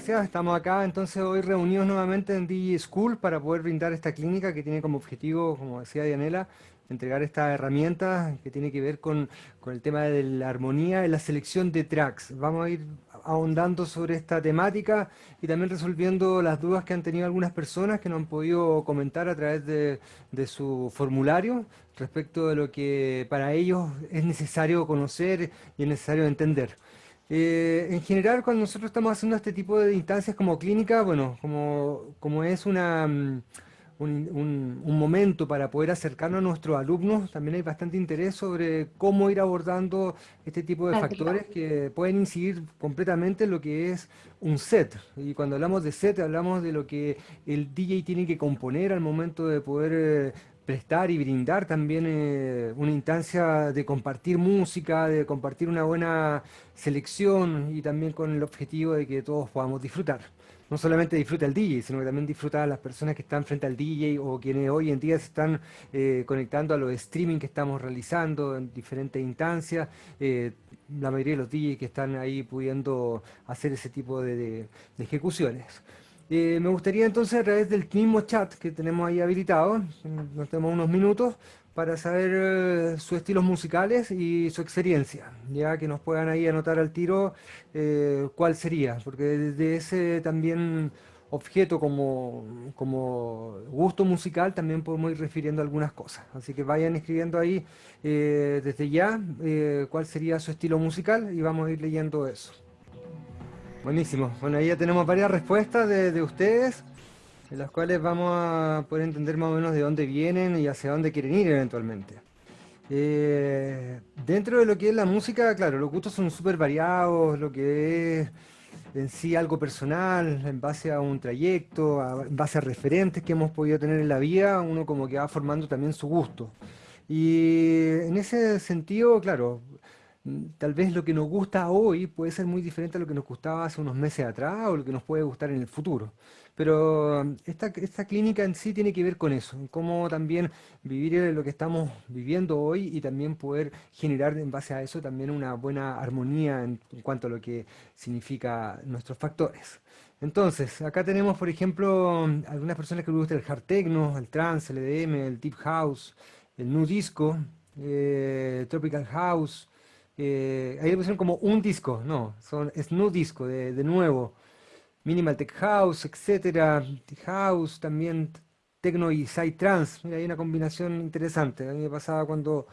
gracias. Estamos acá entonces hoy reunidos nuevamente en DJ School para poder brindar esta clínica que tiene como objetivo, como decía Dianela, entregar esta herramienta que tiene que ver con, con el tema de la armonía y la selección de tracks. Vamos a ir ahondando sobre esta temática y también resolviendo las dudas que han tenido algunas personas que nos han podido comentar a través de, de su formulario respecto de lo que para ellos es necesario conocer y es necesario entender. Eh, en general, cuando nosotros estamos haciendo este tipo de instancias como clínica, bueno, como, como es una, mm, un, un, momento para poder acercarnos a nuestros alumnos, también hay bastante interés sobre cómo ir abordando este tipo de factores que pueden incidir completamente en lo que es un set. Y cuando hablamos de set, hablamos de lo que el DJ tiene que componer al momento de poder eh, prestar y brindar también eh, una instancia de compartir música, de compartir una buena selección y también con el objetivo de que todos podamos disfrutar. No solamente disfruta el DJ, sino que también disfruta a las personas que están frente al DJ o quienes hoy en día se están eh, conectando a los streaming que estamos realizando en diferentes instancias. Eh, la mayoría de los DJs que están ahí pudiendo hacer ese tipo de ejecuciones. Eh, me gustaría entonces a través del mismo chat que tenemos ahí habilitado, nos tenemos unos minutos, para saber eh, sus estilos musicales y su experiencia, ya que nos puedan ahí anotar al tiro eh, cuál sería, porque desde ese también objeto como, como gusto musical también podemos ir refiriendo algunas cosas. Así que vayan escribiendo ahí desde ya cuál sería su estilo musical y vamos a ir leyendo eso. Buenísimo. Bueno, ahí ya tenemos varias respuestas de, ustedes, en las cuales vamos a poder entender más o menos de dónde vienen y hacia dónde quieren ir eventualmente. Eh, dentro de lo que es la música, claro, los gustos son súper variados, lo que es en sí algo personal, en base a un trayecto, en base a referentes que hemos podido tener en la vida, uno como que va formando también su gusto. Y en ese sentido, claro, tal vez lo que nos gusta hoy puede ser muy diferente a lo que nos gustaba hace unos meses atrás o lo que nos puede gustar en el futuro. Pero mm, esta, esta clínica en sí tiene que ver con eso, cómo también vivir lo que estamos viviendo hoy y también poder generar en base a eso también una buena armonía en, cuanto a lo que significa nuestros factores. Entonces, acá tenemos, por ejemplo, mm, algunas personas que les gusta el hard techno, el trance, el EDM, el deep house, el new disco, eh, tropical house, eh, ahí le pusieron como un disco, no, son, es no disco, de, nuevo. Minimal Tech House, etcétera, House, también Tecno y Trans. Mira, hay una combinación interesante. A mí me pasaba cuando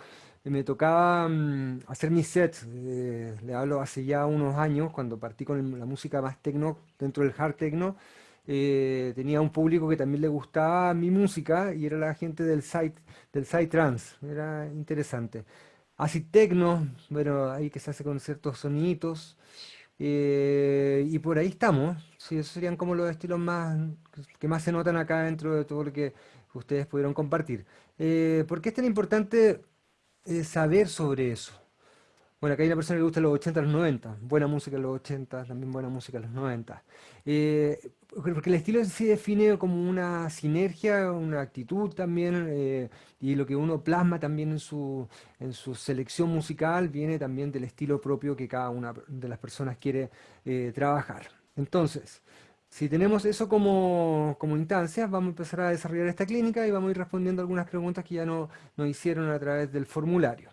me tocaba mm, hacer mis sets, eh, le hablo hace ya unos años, cuando partí con la música más tecno, dentro del hard techno, eh, tenía un público que también le gustaba mi música y era la gente del side, del side trans, era interesante. Así tecno, bueno, ahí que se hace con ciertos sonidos. Eh, y por ahí estamos. Sí, esos serían como los estilos más que más se notan acá dentro de todo lo que ustedes pudieron compartir. Eh, ¿Por qué es tan importante eh, saber sobre eso? Bueno, acá hay una persona que le gusta los 80 los 90. Buena música en los 80, también buena música en los 90. Eh, porque el estilo se define como una sinergia, una actitud también, eh, y lo que uno plasma también en su, en su selección musical viene también del estilo propio que cada una de las personas quiere eh, trabajar. Entonces, si tenemos eso como, como instancia, vamos a empezar a desarrollar esta clínica y vamos a ir respondiendo algunas preguntas que ya no, nos hicieron a través del formulario.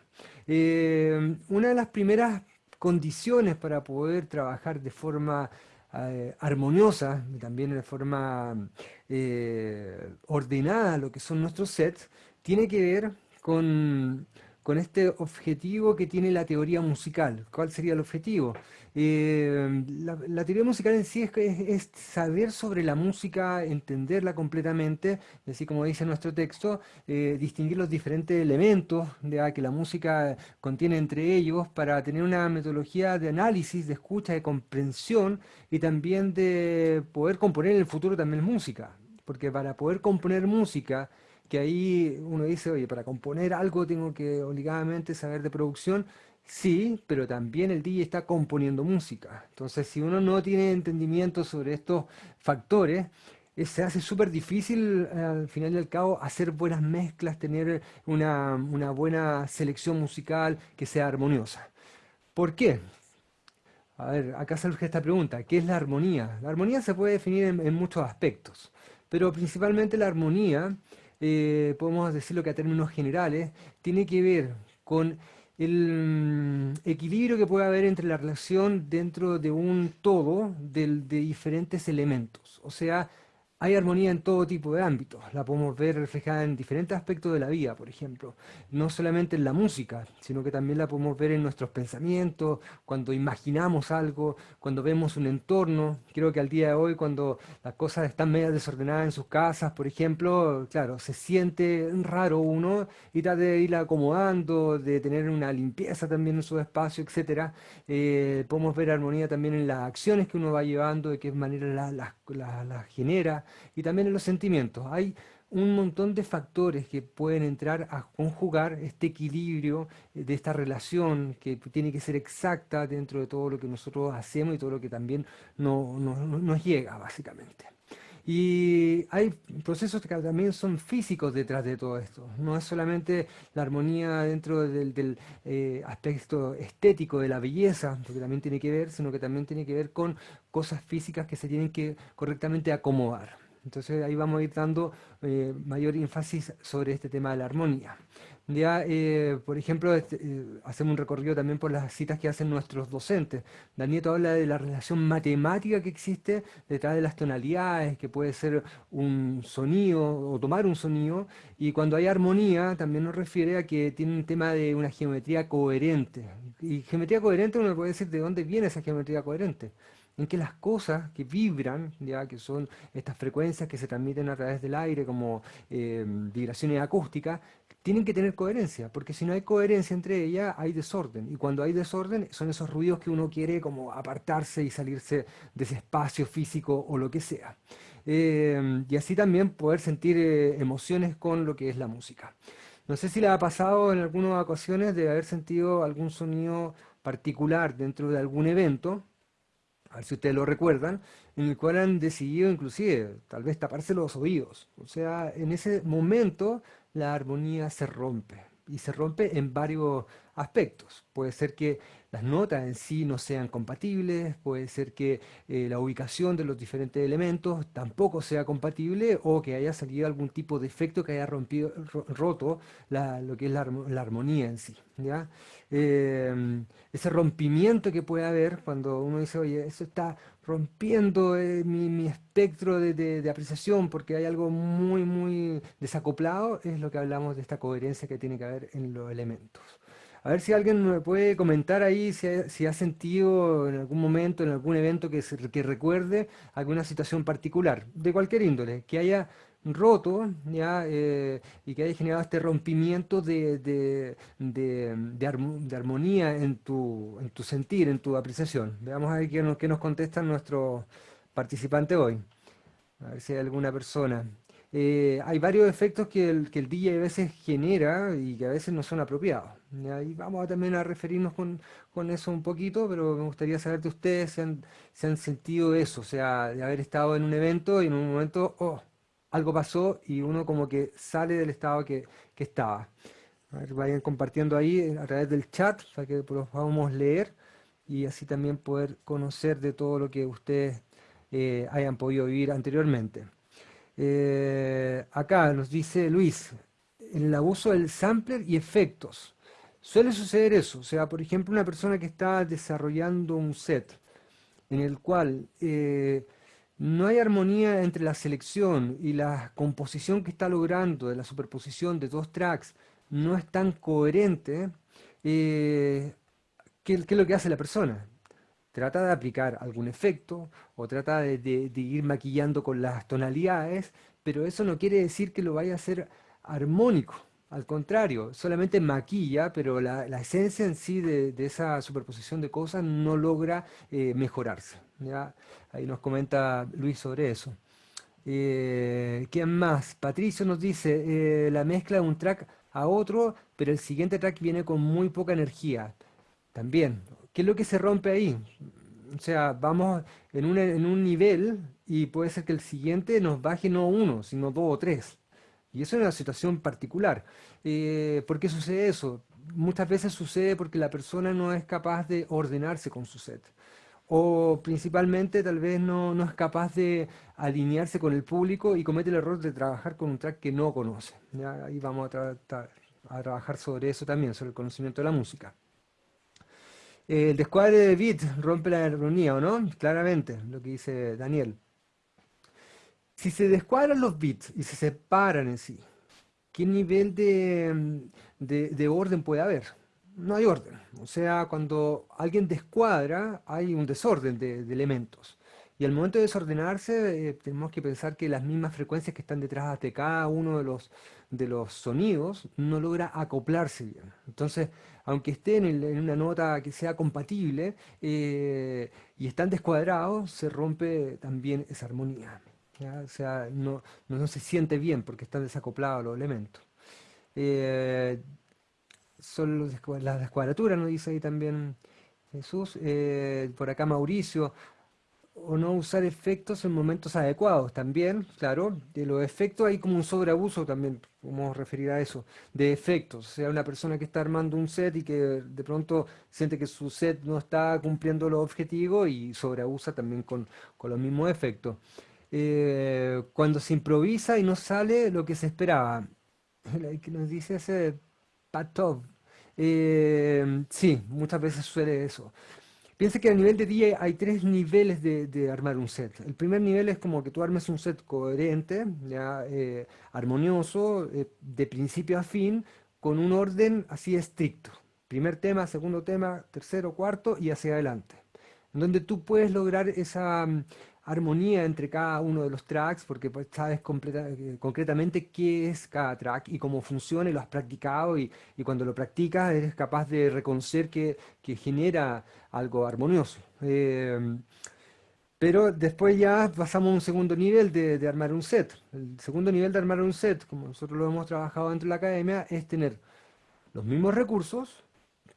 Eh, una de las primeras condiciones para poder trabajar de forma eh, armoniosa y también de forma eh, ordenada lo que son nuestros sets, tiene que ver con con este objetivo que tiene la teoría musical. ¿Cuál sería el objetivo? Eh, la, teoría musical en sí es, saber sobre la música, entenderla completamente, así como dice nuestro texto, eh, distinguir los diferentes elementos de, que la música contiene entre ellos para tener una metodología de análisis, de escucha, de comprensión y también de poder componer en el futuro también música. Porque para poder componer música, que ahí uno dice, oye, para componer algo tengo que obligadamente saber de producción, sí, pero también el DJ está componiendo música. Entonces, si uno no tiene entendimiento sobre estos factores, eh, se hace súper difícil al final y al cabo hacer buenas mezclas, tener una, buena selección musical que sea armoniosa. ¿Por qué? A ver, acá surge esta pregunta, ¿qué es la armonía? La armonía se puede definir en, muchos aspectos, pero principalmente la armonía, eh, podemos decirlo que a términos generales, tiene que ver con el mm, equilibrio que puede haber entre la relación dentro de un todo de diferentes elementos. O sea, hay armonía en todo tipo de ámbitos, la podemos ver reflejada en diferentes aspectos de la vida, por ejemplo, no solamente en la música, sino que también la podemos ver en nuestros pensamientos, cuando imaginamos algo, cuando vemos un entorno. Creo que al día de hoy, cuando las cosas están medio desordenadas en sus casas, por ejemplo, claro, se siente raro uno y trata de ir acomodando, de tener una limpieza también en su espacio, etc. Eh, podemos ver armonía también en las acciones que uno va llevando, de qué manera las genera y también en los sentimientos. Hay un montón de factores que pueden entrar a conjugar este equilibrio eh, de esta relación que tiene que ser exacta dentro de todo lo que nosotros hacemos y todo lo que también nos llega, básicamente. Y hay procesos que también son físicos detrás de todo esto. No es solamente la armonía dentro del, eh, aspecto estético de la belleza, porque también tiene que ver, sino que también tiene que ver con cosas físicas que se tienen que correctamente acomodar. Entonces ahí vamos a ir dando eh, mayor énfasis sobre este tema de la armonía. Ya, eh, por ejemplo, este, eh, hacemos un recorrido también por las citas que hacen nuestros docentes. Daniel habla de la relación matemática que existe detrás de las tonalidades, que puede ser un sonido o tomar un sonido, y cuando hay armonía también nos refiere a que tiene un tema de una geometría coherente. Y geometría coherente uno puede decir de dónde viene esa geometría coherente en que las cosas que vibran, ya que son estas frecuencias que se transmiten a través del aire como eh, vibraciones acústicas, tienen que tener coherencia, porque si no hay coherencia entre ellas, hay desorden. Y cuando hay desorden, son esos ruidos que uno quiere como apartarse y salirse de ese espacio físico o lo que sea. Eh, y así también poder sentir eh, emociones con lo que es la música. No sé si le ha pasado en algunas ocasiones de haber sentido algún sonido particular dentro de algún evento, a ver si ustedes lo recuerdan, en el cual han decidido inclusive tal vez taparse los oídos. O sea, en ese momento la armonía se rompe y se rompe en varios aspectos. Puede ser que las notas en sí no sean compatibles, puede ser que eh, la ubicación de los diferentes elementos tampoco sea compatible o que haya salido algún tipo de efecto que haya rompido, roto lo que es la, armonía en sí. Em, ese rompimiento que puede haber cuando uno dice, oye, eso está rompiendo eh, mi, espectro de, de, apreciación porque hay algo muy, muy desacoplado, es lo que hablamos de esta coherencia que tiene que haber en los elementos. A ver si alguien me puede comentar ahí si ha, sentido en algún momento, en algún evento que, recuerde alguna situación particular, de cualquier índole, que haya roto ¿ya? Eh, y que haya generado este rompimiento de, armonía en tu, en tu sentir, en tu apreciación. Veamos ahí qué nos, qué nos contestan nuestros participantes hoy. A ver si hay alguna persona. Eh, hay varios efectos que el, que el DJ a veces genera y que a veces no son apropiados. Y vamos también a referirnos con, eso un poquito, pero me gustaría saber de ustedes si han, sentido eso, o sea, de haber estado en un evento y en un momento, oh, algo pasó y uno como que sale del estado que, estaba. A ver, vayan compartiendo ahí a través del chat para que lo podamos leer y así también poder conocer de todo lo que ustedes eh, hayan podido vivir anteriormente. Eh, acá nos dice Luis, el abuso del sampler y efectos. Suele suceder eso, o sea, por ejemplo, una persona que está desarrollando un set en el cual eh, no hay armonía entre la selección y la composición que está logrando de la superposición de dos tracks, no es tan coherente, eh, ¿qué, es lo que hace la persona? Trata de aplicar algún efecto o trata de, ir maquillando con las tonalidades, pero eso no quiere decir que lo vaya a hacer armónico. Al contrario, solamente maquilla, pero la, esencia en sí de, esa superposición de cosas no logra eh, mejorarse. ¿ya? Ahí nos comenta Luis sobre eso. Eh, ¿Quién más? Patricio nos dice, eh, la mezcla de un track a otro, pero el siguiente track viene con muy poca energía. También, ¿Qué es lo que se rompe ahí? O sea, vamos en un, en un nivel y puede ser que el siguiente nos baje no uno, sino dos o tres. Y eso es una situación particular. Eh, ¿Por qué sucede eso? Muchas veces sucede porque la persona no es capaz de ordenarse con su set. o principalmente tal vez no, no, es capaz de alinearse con el público y comete el error de trabajar con un track que no conoce. Ahí vamos a, a, trabajar sobre eso también, sobre el conocimiento de la música. El descuadre de beat rompe la armonía, ¿o no? Claramente, lo que dice Daniel. Si se descuadran los bits y se separan en sí, ¿qué nivel de, de orden puede haber? no hay orden. O sea, cuando alguien descuadra, hay un desorden de, elementos. Y al momento de desordenarse, eh, tenemos que pensar que las mismas frecuencias que están detrás de cada uno de los, de los sonidos no logra acoplarse bien. Entonces, aunque estén en, una nota que sea compatible eh, y están descuadrados, se rompe también esa armonía. O sea, no, se siente bien porque están desacoplados los elementos. Eh, son las descuadraturas, nos dice ahí también Jesús. Eh, por acá Mauricio, o no usar efectos en momentos adecuados también, claro. De los efectos hay como un sobreabuso también, a referir a eso, de efectos. O sea, una persona que está armando un set y que de pronto siente que su set no está cumpliendo los objetivos y sobreabusa también con, los mismos efectos. Eh, cuando se improvisa y no sale lo que se esperaba. que nos dice ese Patov, eh, sí, muchas veces suele eso. Piensa que a nivel de DJ hay tres niveles de, armar un set. El primer nivel es como que tú armes un set coherente, ya, eh, armonioso, eh, de principio a fin, con un orden así estricto. Primer tema, segundo tema, tercero, cuarto y hacia adelante. En donde tú puedes lograr esa armonía entre cada uno de los tracks, porque pues, sabes eh, concretamente qué es cada track y cómo funciona y lo has practicado y, cuando lo practicas eres capaz de reconocer que, genera algo armonioso. Em, pero después ya pasamos a un segundo nivel de, de, armar un set. El segundo nivel de armar un set, como nosotros lo hemos trabajado dentro de la academia, es tener los mismos recursos,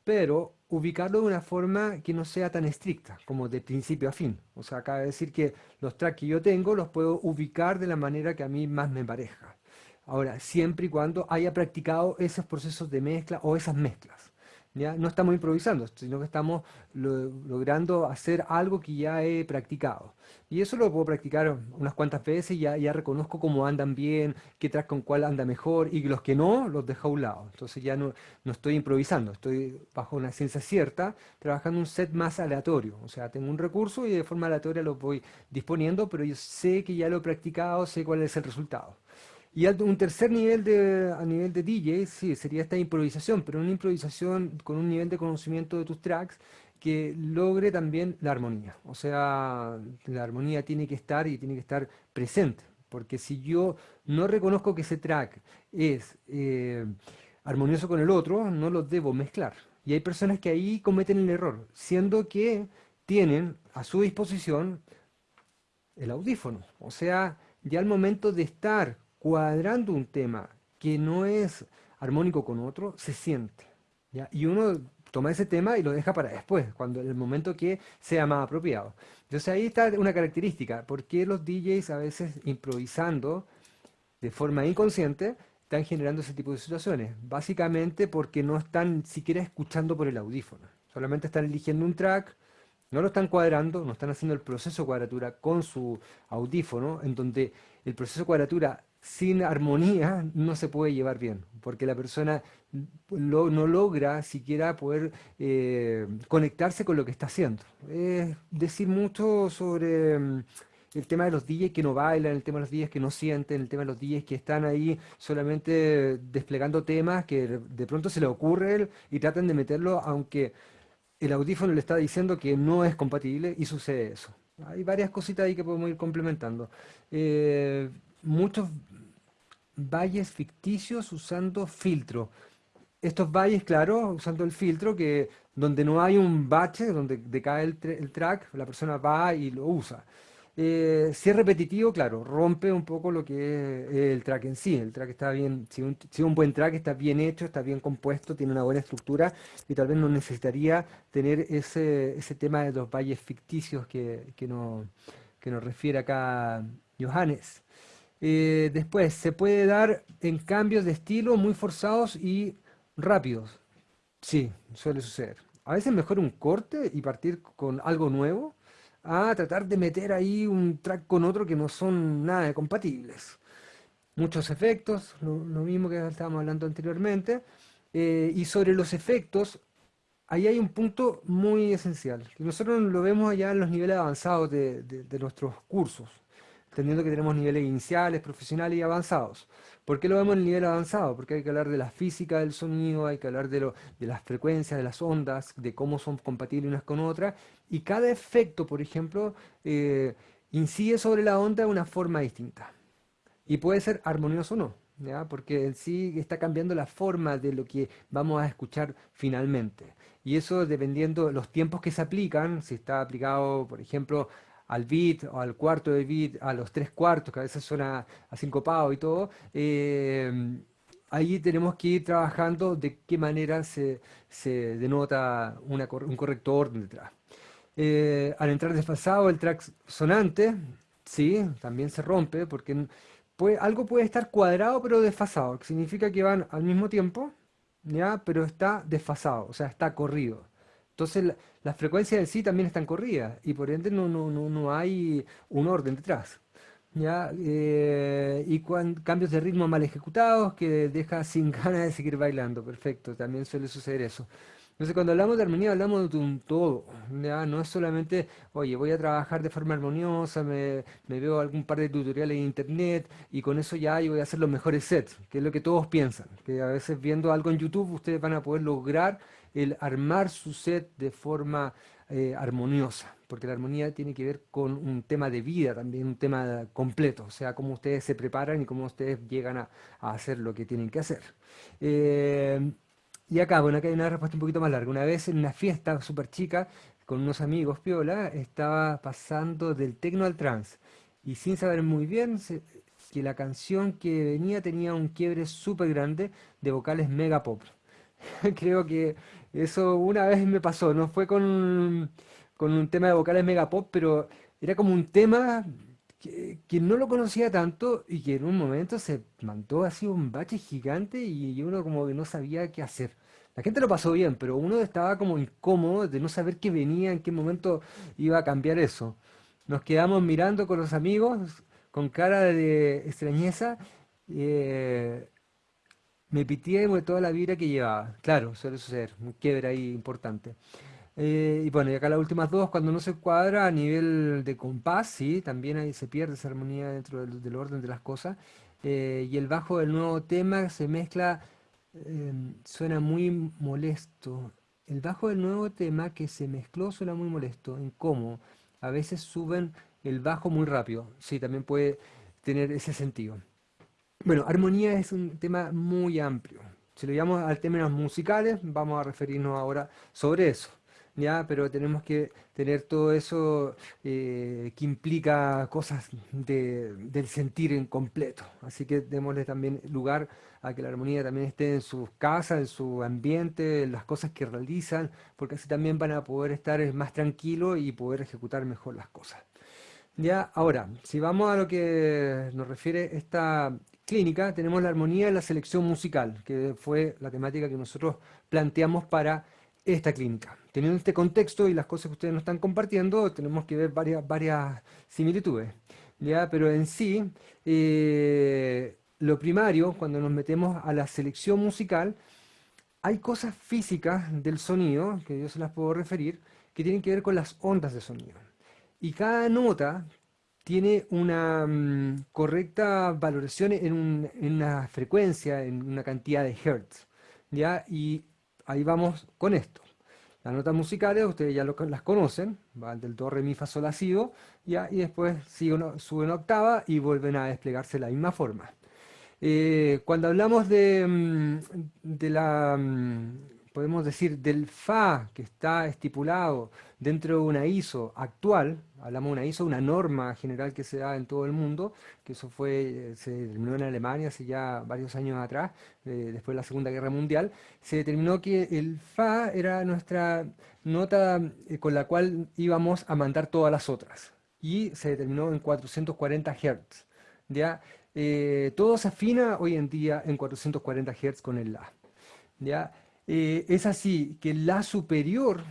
pero ubicarlo de una forma que no sea tan estricta, como de principio a fin. O sea, acaba de decir que los tracks que yo tengo los puedo ubicar de la manera que a mí más me parezca. Ahora, siempre y cuando haya practicado esos procesos de mezcla o esas mezclas. No estamos improvisando, sino que estamos logrando hacer algo que ya he practicado. Y eso lo puedo practicar unas cuantas veces ya, ya reconozco cómo andan bien, qué track con cuál anda mejor, y los que no, los dejo a un lado. Entonces ya no, no estoy improvisando, estoy bajo una ciencia cierta, trabajando un set más aleatorio. O sea, tengo un recurso y de forma aleatoria lo voy disponiendo, pero yo sé que ya lo he practicado, sé cuál es el resultado. Y un tercer nivel de, a nivel de DJ, sí, sería esta improvisación, pero una improvisación con un nivel de conocimiento de tus tracks que logre también la armonía. O sea, la armonía tiene que estar y tiene que estar presente. Porque si yo no reconozco que ese track es eh, armonioso con el otro, no los debo mezclar. Y hay personas que ahí cometen el error, siendo que tienen a su disposición el audífono. O sea, ya al momento de estar cuadrando un tema que no es armónico con otro, se siente. Y uno toma ese tema y lo deja para después, cuando el momento que sea más apropiado. Entonces ahí está una característica, porque los DJs a veces improvisando de forma inconsciente están generando ese tipo de situaciones? Básicamente porque no están siquiera escuchando por el audífono, solamente están eligiendo un track, no lo están cuadrando, no están haciendo el proceso de cuadratura con su audífono, en donde el proceso de cuadratura sin armonía no se puede llevar bien, porque la persona no logra siquiera poder eh, conectarse con lo que está haciendo. Es decir mucho sobre mm, el tema de los DJs que no bailan, el tema de los DJs que no sienten, el tema de los DJs que están ahí solamente desplegando temas que de pronto se les ocurre y tratan de meterlo aunque el audífono le está diciendo que no es compatible y sucede eso. Hay varias cositas ahí que podemos ir complementando. Eh, muchos valles ficticios usando filtro. Estos valles, claro, usando el filtro, que donde no hay un bache, donde decae el, el track, la persona va y lo usa. Eh, si es repetitivo, claro, rompe un poco lo que es el track en sí. El track está bien, si un, si un, buen track está bien hecho, está bien compuesto, tiene una buena estructura y tal vez no necesitaría tener ese, ese tema de los valles ficticios que, que, no, que nos refiere acá Johannes. Eh, después, se puede dar en cambios de estilo muy forzados y rápidos. Sí, suele suceder. A veces mejor un corte y partir con algo nuevo a tratar de meter ahí un track con otro que no son nada compatibles. Muchos efectos, lo, mismo que estábamos hablando anteriormente, eh, y sobre los efectos, ahí hay un punto muy esencial, nosotros lo vemos allá en los niveles avanzados de, de nuestros cursos, entendiendo que tenemos niveles iniciales, profesionales y avanzados. ¿Por qué lo vemos en el nivel avanzado? Porque hay que hablar de la física del sonido, hay que hablar de, las frecuencias, de las ondas, de cómo son compatibles unas con otras, y cada efecto, por ejemplo, eh, incide sobre la onda de una forma distinta. Y puede ser armonioso o no, porque en sí está cambiando la forma de lo que vamos a escuchar finalmente. Y eso dependiendo de los tiempos que se aplican, si está aplicado, por ejemplo, al beat o al cuarto de beat, a los tres cuartos, que a veces suena a sincopado y todo, eh, ahí tenemos que ir trabajando de qué manera se, denota un correcto orden detrás. Eh, al entrar desfasado el track sonante, sí, también se rompe, porque algo puede estar cuadrado pero desfasado, que significa que van al mismo tiempo, ¿ya? pero está desfasado, o sea, está corrido. Entonces las frecuencias en sí también están corridas y por ende no, no, no, hay un orden detrás. ¿ya? Eh, y cambios de ritmo mal ejecutados que deja sin ganas de seguir bailando. Perfecto, también suele suceder eso. Entonces cuando hablamos de armonía hablamos de un todo, ¿ya? no es solamente, oye, voy a trabajar de forma armoniosa, me, me, veo algún par de tutoriales en internet y con eso ya yo voy a hacer los mejores sets, que es lo que todos piensan, que a veces viendo algo en YouTube ustedes van a poder lograr el armar su set de forma eh, armoniosa, porque la armonía tiene que ver con un tema de vida también, un tema completo, o sea, cómo ustedes se preparan y cómo ustedes llegan a, hacer lo que tienen que hacer. Eh, y acá, bueno, acá hay una respuesta un poquito más larga. Una vez en una fiesta súper chica, con unos amigos, Piola, estaba pasando del tecno al trance, y sin saber muy bien que la canción que venía tenía un quiebre súper grande de vocales mega pop. Creo que eso una vez me pasó, no fue con, un tema de vocales mega pop, pero era como un tema que, no lo conocía tanto y que en un momento se mandó así un bache gigante y uno como que no sabía qué hacer. La gente lo pasó bien, pero uno estaba como incómodo de no saber qué venía, en qué momento iba a cambiar eso. Nos quedamos mirando con los amigos, con cara de extrañeza, eh, me pitié de toda la vida que llevaba. Claro, suele suceder, un quiebre ahí importante. Eh, y bueno, y acá las últimas dos, cuando no se cuadra a nivel de compás, sí, también ahí se pierde esa armonía dentro del, orden de las cosas. Eh, y el bajo del nuevo tema se mezcla, em, suena muy molesto. El bajo del nuevo tema que se mezcló suena muy molesto. ¿En cómo? A veces suben el bajo muy rápido. Sí, también puede tener ese sentido. Bueno, armonía es un tema muy amplio. Si lo llamamos al términos musicales, vamos a referirnos ahora sobre eso. ¿ya? Pero tenemos que tener todo eso eh, que implica cosas del sentir en completo. Así que démosle también lugar a que la armonía también esté en sus casas, en su ambiente, en las cosas que realizan, porque así también van a poder estar más tranquilos y poder ejecutar mejor las cosas. Ya, ahora, si vamos a lo que nos refiere esta clínica, tenemos la armonía en la selección musical, que fue la temática que nosotros planteamos para esta clínica. Teniendo este contexto y las cosas que ustedes nos están compartiendo, tenemos que ver varias, varias similitudes. ¿ya? Pero en sí, eh, lo primario, cuando nos metemos a la selección musical, hay cosas físicas del sonido, que yo se las puedo referir, que tienen que ver con las ondas de sonido. Y cada nota tiene una mm, correcta valoración en, una frecuencia, en una cantidad de hertz. ¿ya? Y ahí vamos con esto. Las notas musicales, ustedes ya las conocen, van del do, re, mi, fa, sol, la, si, ¿ya? y después siguen, suben octava y vuelven a desplegarse de la misma forma. Eh, cuando hablamos de, mm, de la mm, podemos decir, del FA que está estipulado dentro de una ISO actual, hablamos de una ISO, una norma general que se da en todo el mundo, que eso fue, se determinó en Alemania hace ya varios años atrás, eh, después de la Segunda Guerra Mundial, se determinó que el FA era nuestra nota eh, con la cual íbamos a mandar todas las otras, y se determinó en 440 Hz. ¿ya? Eh, todo se afina hoy en día en 440 Hz con el La. ¿ya? Eh, es así que la superior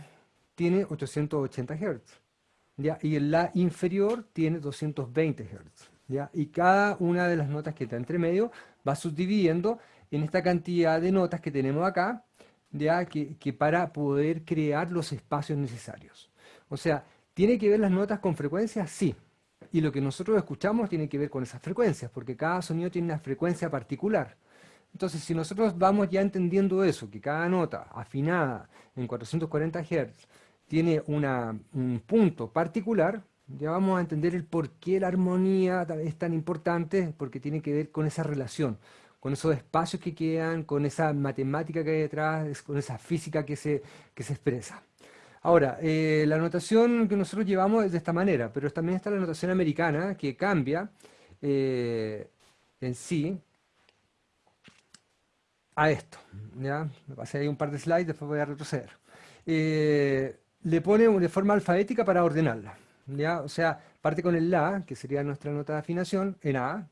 tiene 880 Hz. y el La inferior tiene 220 Hz. Y cada una de las notas que está entre medio va subdividiendo en esta cantidad de notas que tenemos acá. Que, para poder crear los espacios necesarios. O sea, ¿tiene que ver las notas con frecuencias? Sí. Y lo que nosotros escuchamos tiene que ver con esas frecuencias, porque cada sonido tiene una frecuencia particular. Entonces, si nosotros vamos ya entendiendo eso, que cada nota afinada en 440 Hz tiene un punto particular, ya vamos a entender el por qué la armonía es tan importante, porque tiene que ver con esa relación, con esos espacios que quedan, con esa matemática que hay detrás, con esa física que se, que se expresa. Ahora, eh, la notación que nosotros llevamos es de esta manera, pero también está la notación americana que cambia eh, en sí a esto. ¿ya? Me pasé ahí un par de slides, después voy a retroceder. Eh, le pone de forma alfabética para ordenarla. ¿ya? O sea, parte con el La, que sería nuestra nota de afinación, en A.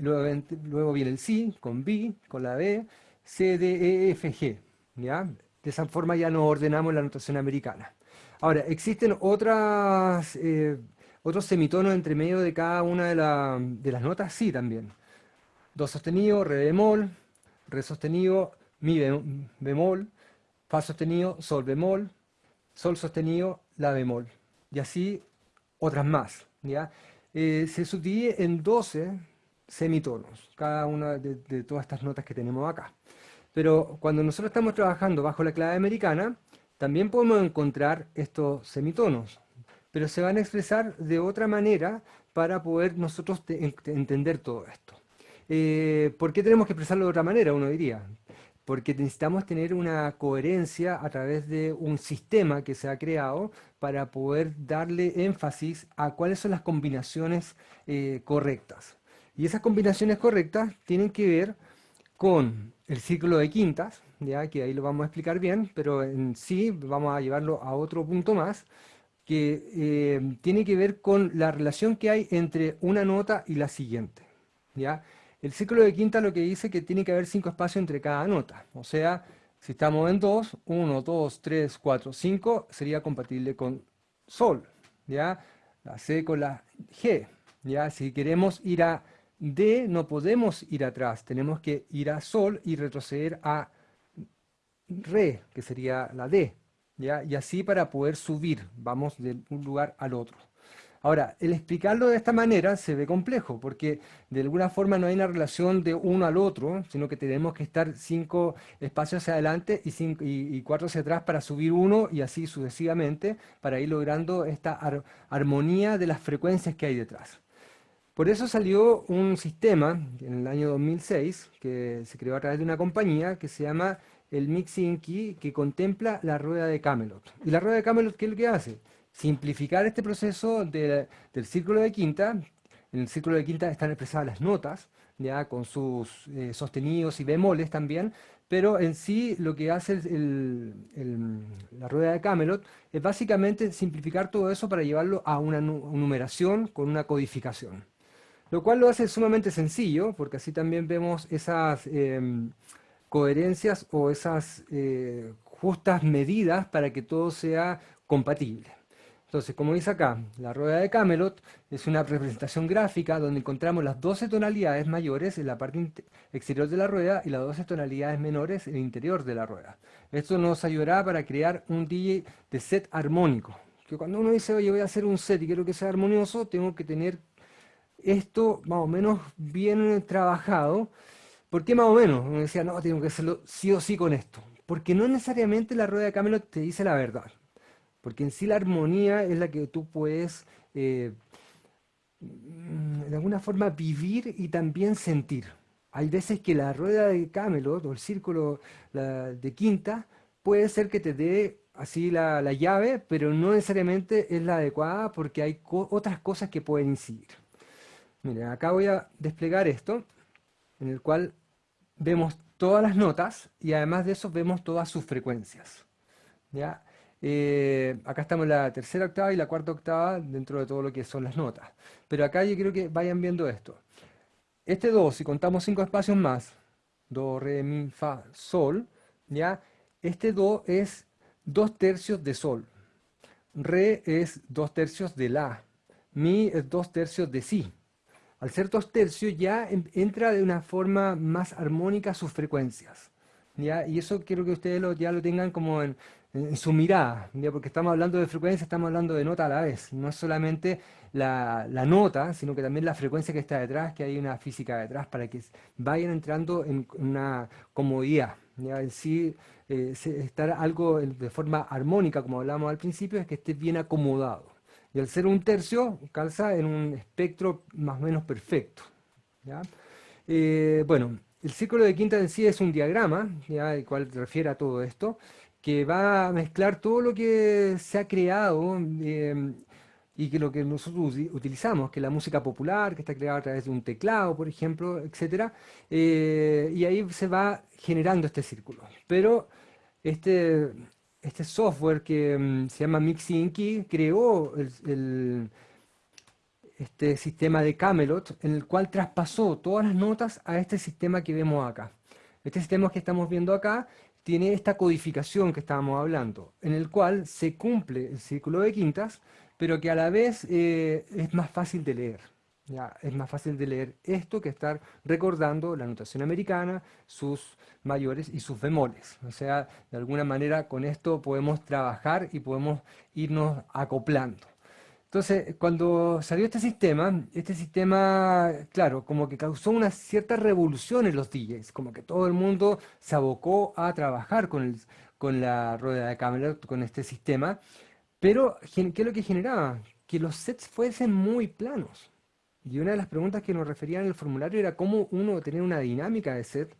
Luego, luego viene el Si, con B, con la B, C, D, E, F, G. ¿ya? De esa forma ya nos ordenamos la notación americana. Ahora, existen otras, eh, otros semitonos entre medio de cada una de, de las notas, sí también. Do sostenido, re bemol, re sostenido, mi bemol, fa sostenido, sol bemol, sol sostenido, la bemol. Y así otras más. Eh, se subdivide en 12 semitonos, cada una de, todas estas notas que tenemos acá. Pero cuando nosotros estamos trabajando bajo la clave americana, también podemos encontrar estos semitonos, pero se van a expresar de otra manera para poder nosotros entender todo esto. Eh, ¿Por qué tenemos que expresarlo de otra manera? Uno diría porque necesitamos tener una coherencia a través de un sistema que se ha creado para poder darle énfasis a cuáles son las combinaciones eh, correctas. Y esas combinaciones correctas tienen que ver con el círculo de quintas, ya que ahí lo vamos a explicar bien, pero en sí vamos a llevarlo a otro punto más, que eh, tiene que ver con la relación que hay entre una nota y la siguiente. ¿ya? El círculo de quinta lo que dice que tiene que haber cinco espacios entre cada nota. O sea, si estamos en 2, 1, 2, 3, 4, 5, sería compatible con Sol. ¿ya? La C con la G. ¿ya? Si queremos ir a D, no podemos ir atrás. Tenemos que ir a Sol y retroceder a Re, que sería la D. ¿ya? Y así para poder subir, vamos de un lugar al otro. Ahora, el explicarlo de esta manera se ve complejo, porque de alguna forma no hay una relación de uno al otro, sino que tenemos que estar cinco espacios hacia adelante y, cuatro hacia atrás para subir uno y así sucesivamente, para ir logrando esta armonía de las frecuencias que hay detrás. Por eso salió un sistema en el año 2006, que se creó a través de una compañía que se llama el Mixing Key, que contempla la rueda de Camelot. ¿Y la rueda de Camelot qué es lo que hace? Simplificar este proceso del círculo de quinta. En el círculo de quinta están expresadas las notas, ya con sus eh, sostenidos y bemoles también, pero en sí lo que hace la rueda de Camelot es básicamente simplificar todo eso para llevarlo a una numeración con una codificación. Lo cual lo hace sumamente sencillo, porque así también vemos esas em, coherencias o esas eh, justas medidas para que todo sea compatible. Entonces, como dice acá, la rueda de Camelot es una representación gráfica donde encontramos las 12 tonalidades mayores en la parte exterior de la rueda y las 12 tonalidades menores en el interior de la rueda. Esto nos ayudará para crear un DJ de set armónico. Que cuando uno dice, oye, voy a hacer un set y quiero que sea armonioso, tengo que tener esto más o menos bien trabajado. ¿Por qué más o menos? Uno decía, no, tengo que hacerlo sí o sí con esto. Porque no necesariamente la rueda de Camelot te dice la verdad. Porque en sí la armonía es la que tú puedes eh, de alguna forma vivir y también sentir. Hay veces que la rueda de Camelot o el círculo de quinta puede ser que te dé así la, llave, pero no necesariamente es la adecuada porque hay otras cosas que pueden incidir. Miren, acá voy a desplegar esto, en el cual vemos todas las notas y además de eso vemos todas sus frecuencias. ¿ya? Eh, acá estamos en la tercera octava y la cuarta octava dentro de todo lo que son las notas. Pero acá yo quiero que vayan viendo esto. Este Do, si contamos cinco espacios más, Do, Re, Mi, Fa, Sol, ¿ya? Este Do es dos tercios de Sol. re es dos tercios de la, mi es dos tercios de si. Al ser dos tercios ya entra de una forma más armónica sus frecuencias. ¿ya? Y eso quiero que ustedes lo, ya lo tengan como en, su mirada, porque estamos hablando de frecuencia, estamos hablando de nota a la vez. No solamente la, nota, sino que también la frecuencia que está detrás, que hay una física detrás para que vayan entrando en una comodidad. En sí, eh, estar algo de forma armónica, como hablábamos al principio, es que esté bien acomodado. Y al ser un tercio, calza en un espectro más o menos perfecto. Eh, bueno, el círculo de quinta en sí es un diagrama, ¿ya? el cual refiere a todo esto, que va a mezclar todo lo que se ha creado eh, y que lo que nosotros utilizamos, que la música popular, que está creada a través de un teclado, por ejemplo, etc. Eh, y ahí se va generando este círculo. Pero este, este software que mm, se llama Mixing Key creó este sistema de Camelot, en el cual traspasó todas las notas a este sistema que vemos acá. Este sistema que estamos viendo acá tiene esta codificación que estábamos hablando, en el cual se cumple el círculo de quintas, pero que a la vez eh, es más fácil de leer. ¿ya? Es más fácil de leer esto que estar recordando la notación americana, sus mayores y sus bemoles. O sea, de alguna manera con esto podemos trabajar y podemos irnos acoplando. Entonces, cuando salió este sistema, este sistema, claro, como que causó una cierta revolución en los DJs, como que todo el mundo se abocó a trabajar con, el, con la rueda de cámara, con este sistema, pero, ¿qué es lo que generaba? Que los sets fuesen muy planos. Y una de las preguntas que nos referían en el formulario era cómo uno tener una dinámica de set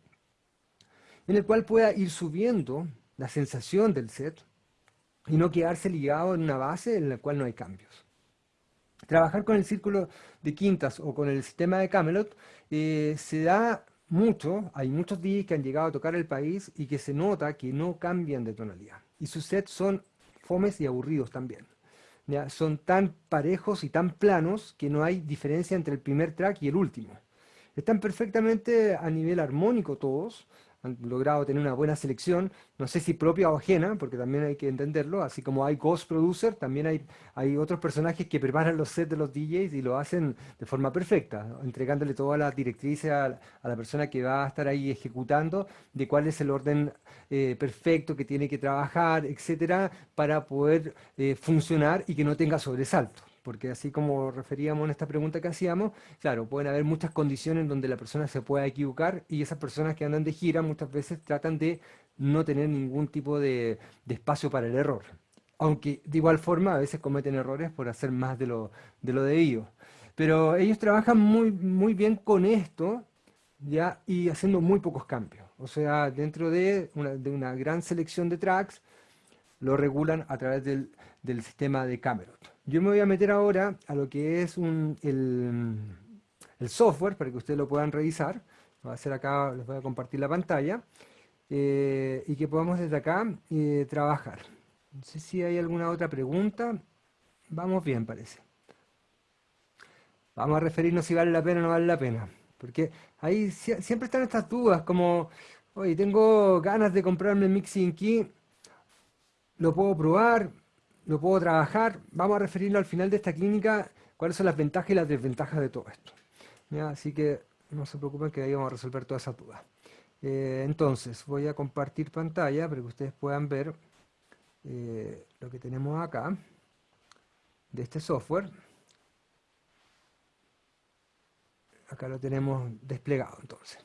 en el cual pueda ir subiendo la sensación del set y no quedarse ligado en una base en la cual no hay cambios. Trabajar con el círculo de quintas o con el sistema de Camelot eh, se da mucho, hay muchos DJs que han llegado a tocar el país y que se nota que no cambian de tonalidad. Y sus sets son fomes y aburridos también. Son tan parejos y tan planos que no hay diferencia entre el primer track y el último. Están perfectamente a nivel armónico todos, han logrado tener una buena selección, no sé si propia o ajena, porque también hay que entenderlo, así como hay Ghost Producer, también hay, hay otros personajes que preparan los sets de los DJs y lo hacen de forma perfecta, entregándole toda la directriz a, la persona que va a estar ahí ejecutando de cuál es el orden eh, perfecto que tiene que trabajar, etcétera, para poder eh, funcionar y que no tenga sobresalto porque así como referíamos en esta pregunta que hacíamos, claro, pueden haber muchas condiciones donde la persona se pueda equivocar y esas personas que andan de gira muchas veces tratan de no tener ningún tipo de, espacio para el error. Aunque de igual forma a veces cometen errores por hacer más de lo, de debido. Pero ellos trabajan muy, muy bien con esto ya y haciendo muy pocos cambios. O sea, dentro de una, gran selección de tracks, lo regulan a través del, del sistema de Camelot. Yo me voy a meter ahora a lo que es el, software para que ustedes lo puedan revisar. Lo voy a hacer acá, les voy a compartir la pantalla. Eh, y que podamos desde acá eh, trabajar. No sé si hay alguna otra pregunta. Vamos bien, parece. Vamos a referirnos si vale la pena o no vale la pena. Porque ahí siempre están estas dudas, como, oye, tengo ganas de comprarme Mixing Key, lo puedo probar, lo puedo trabajar. Vamos a referirlo al final de esta clínica, cuáles son las ventajas y las desventajas de todo esto. Así que no se preocupen que ahí vamos a resolver todas esas dudas. Eh, entonces, voy a compartir pantalla para que ustedes puedan ver eh, lo que tenemos acá de este software. Acá lo tenemos desplegado entonces.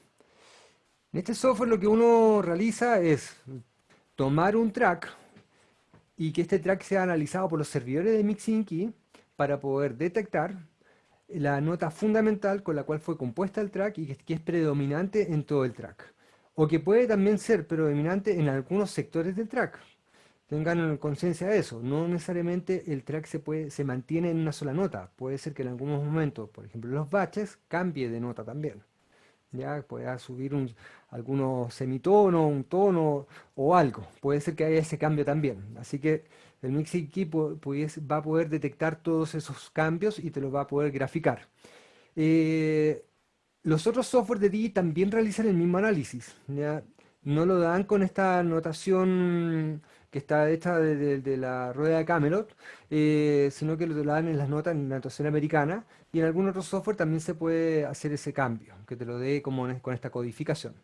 En este software lo que uno realiza es tomar un track, y que este track sea analizado por los servidores de Mixing Key para poder detectar la nota fundamental con la cual fue compuesta el track y que es predominante en todo el track. O que puede también ser predominante en algunos sectores del track. Tengan conciencia de eso. No necesariamente el track se, puede, se mantiene en una sola nota. Puede ser que en algunos momentos, por ejemplo los baches, cambie de nota también ya pueda subir un, algunos semitonos, un tono o algo. Puede ser que haya ese cambio también. Así que el Mixing Key va a poder detectar todos esos cambios y te los va a poder graficar. Eh, los otros software de DI también realizan el mismo análisis. ¿ya? No lo dan con esta notación que está hecha de, la rueda de Camelot, eh, sino que lo dan en las notas en la notación americana, y en algún otro software también se puede hacer ese cambio, que te lo dé como con esta codificación.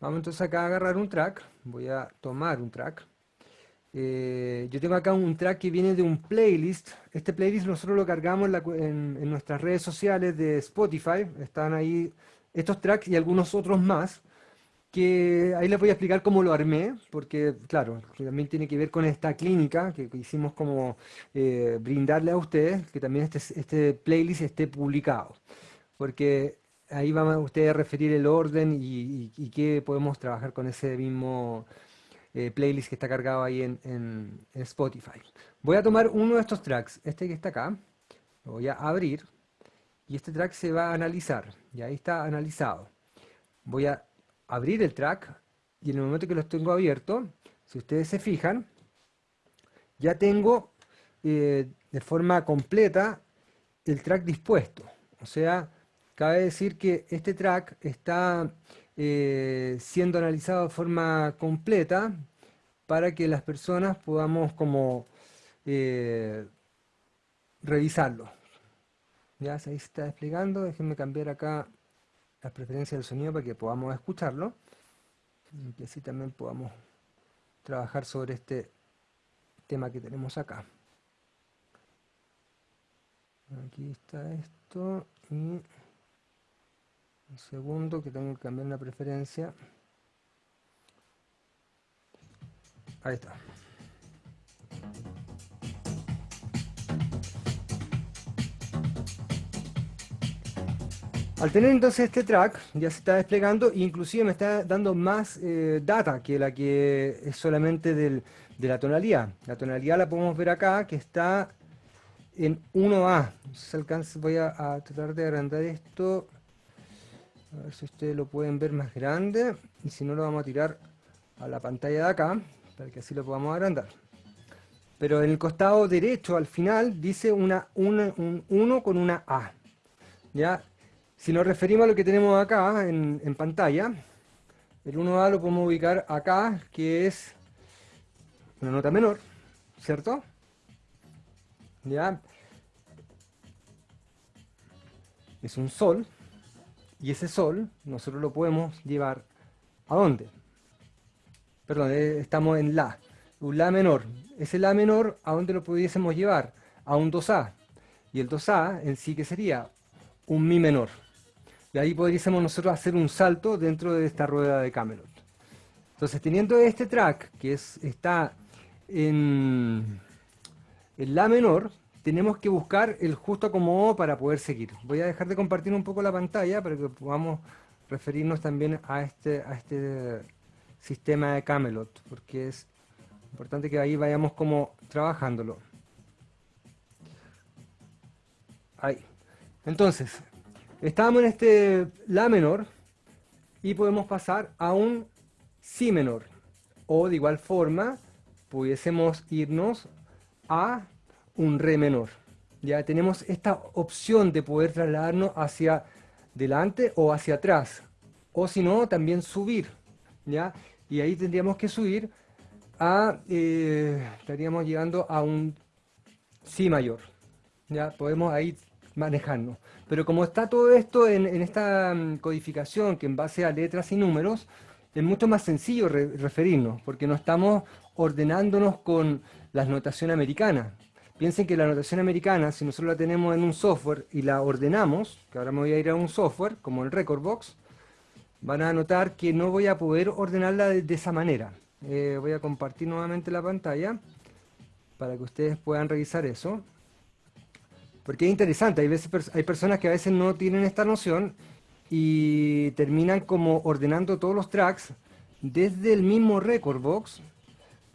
Vamos entonces acá a agarrar un track, voy a tomar un track, eh, yo tengo acá un track que viene de un playlist. Este playlist nosotros lo cargamos en, nuestras redes sociales de Spotify. Están ahí estos tracks y algunos otros más. Que ahí les voy a explicar cómo lo armé, porque claro, también tiene que ver con esta clínica que, hicimos como eh, brindarle a ustedes, que también este, este playlist esté publicado. Porque ahí van a ustedes a referir el orden y, y, qué podemos trabajar con ese mismo eh, playlist que está cargado ahí en, Spotify. Voy a tomar uno de estos tracks, este que está acá, lo voy a abrir y este track se va a analizar, y ahí está analizado. Voy a abrir el track y en el momento que lo tengo abierto, si ustedes se fijan, ya tengo eh, de forma completa el track dispuesto. O sea, cabe decir que este track está eh, siendo analizado de forma completa para que las personas podamos como eh, revisarlo. Ya se está desplegando, déjenme cambiar acá las preferencias del sonido para que podamos escucharlo y así también podamos trabajar sobre este tema que tenemos acá. Aquí está esto y un segundo que tengo que cambiar la preferencia. Ahí está. Al tener entonces este track, ya se está desplegando, inclusive me está dando más eh, data que la que es solamente de la tonalidad. La tonalidad la podemos ver acá, que está en 1A. voy a tratar de agrandar esto a ver si ustedes lo pueden ver más grande. Y si no, lo vamos a tirar a la pantalla de acá, para que así lo podamos agrandar. Pero en el costado derecho, al final, dice una, un 1 con una A. ¿Ya? Si nos referimos a lo que tenemos acá en, pantalla, el 1A lo podemos ubicar acá, que es una nota menor, ¿cierto? ¿Ya? Es un sol, y ese sol nosotros lo podemos llevar ¿a dónde? Perdón, eh, estamos en La, un La menor. Ese La menor, ¿a dónde lo pudiésemos llevar? A un 2A. Y el 2A en sí que sería un Mi menor. Y ahí podríamos nosotros hacer un salto dentro de esta rueda de Camelot. Entonces, teniendo este track que es, está en, en La menor, tenemos que buscar el justo acomodo para poder seguir. Voy a dejar de compartir un poco la pantalla para que podamos referirnos también a este, a este sistema de Camelot, porque es importante que ahí vayamos como trabajándolo. Ahí. Entonces, estamos en este La menor y podemos pasar a un Si menor. O de igual forma, pudiésemos irnos a un re menor. Ya tenemos esta opción de poder trasladarnos hacia delante o hacia atrás. O si no, también subir. ¿ya? Y ahí tendríamos que subir a... Eh, estaríamos llegando a un si mayor. ¿ya? Podemos ahí manejarnos. Pero como está todo esto en, esta mm, codificación que en base a letras y números, es mucho más sencillo referirnos, porque no estamos ordenándonos con las notaciones americanas, Piensen que la notación americana, si nosotros la tenemos en un software y la ordenamos, que ahora me voy a ir a un software, como el Recordbox, van a notar que no voy a poder ordenarla de, esa manera. Eh, voy a compartir nuevamente la pantalla para que ustedes puedan revisar eso. Porque es interesante, hay, veces, hay personas que a veces no tienen esta noción y terminan como ordenando todos los tracks desde el mismo Recordbox,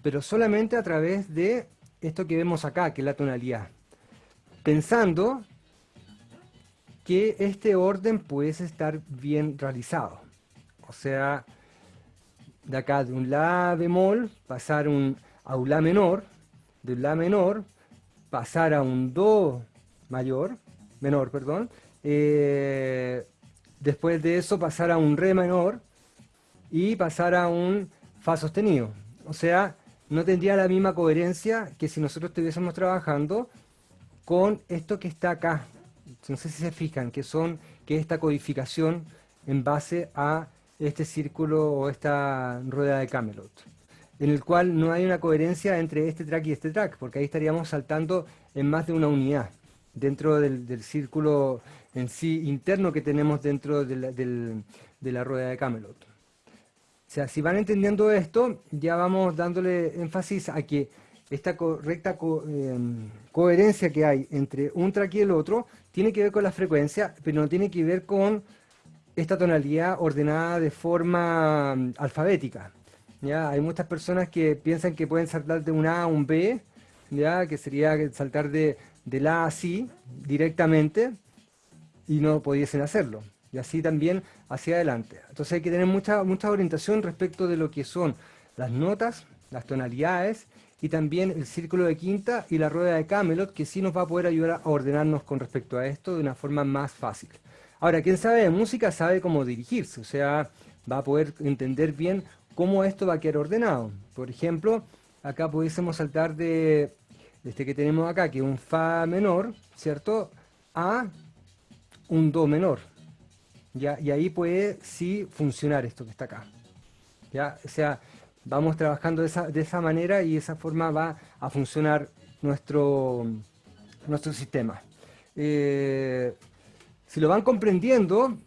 pero solamente a través de esto que vemos acá, que es la tonalidad, pensando que este orden puede estar bien realizado. O sea, de acá de un La bemol, pasar un, a un La menor, de un La menor, pasar a un Do mayor, menor, perdón, eh, después de eso pasar a un Re menor y pasar a un Fa sostenido. O sea, no tendría la misma coherencia que si nosotros estuviésemos trabajando con esto que está acá. No sé si se fijan, que son que esta codificación en base a este círculo o esta rueda de Camelot, en el cual no hay una coherencia entre este track y este track, porque ahí estaríamos saltando en más de una unidad dentro del, círculo en sí interno que tenemos dentro de la, de la rueda de Camelot. O sea, si van entendiendo esto, ya vamos dándole énfasis a que esta correcta em, coherencia que hay entre un track y el otro tiene que ver con la frecuencia, pero no tiene que ver con esta tonalidad ordenada de forma mm, alfabética. ¿ya? Hay muchas personas que piensan que pueden saltar de un A a un B, ¿ya? que sería saltar de, del A a directamente, y no pudiesen hacerlo. Y así también hacia adelante. Entonces hay que tener mucha, mucha orientación respecto de lo que son las notas, las tonalidades, y también el círculo de quinta y la rueda de Camelot, que sí nos va a poder ayudar a ordenarnos con respecto a esto de una forma más fácil. Ahora, quien sabe de música sabe cómo dirigirse, o sea, va a poder entender bien cómo esto va a quedar ordenado. Por ejemplo, acá pudiésemos saltar de este que tenemos acá, que es un Fa menor, ¿cierto? A un Do menor. ¿ya? Y ahí puede sí funcionar esto que está acá. ¿ya? O sea, vamos trabajando de esa, manera y de esa forma va a funcionar nuestro, nuestro sistema. Eh, si lo van comprendiendo,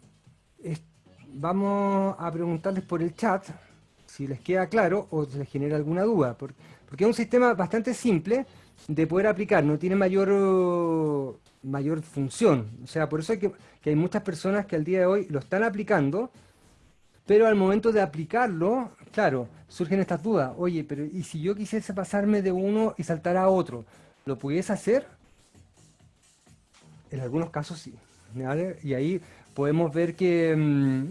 vamos a preguntarles por el chat si les queda claro o les genera alguna duda, porque, es un sistema bastante simple de poder aplicar, no tiene mayor, mayor función. O sea, por eso hay que, que hay muchas personas que al día de hoy lo están aplicando, pero al momento de aplicarlo, claro, surgen estas dudas. Oye, pero ¿y si yo quisiese pasarme de uno y saltar a otro? ¿Lo pudiese hacer? En algunos casos sí. Y ahí podemos ver que mm,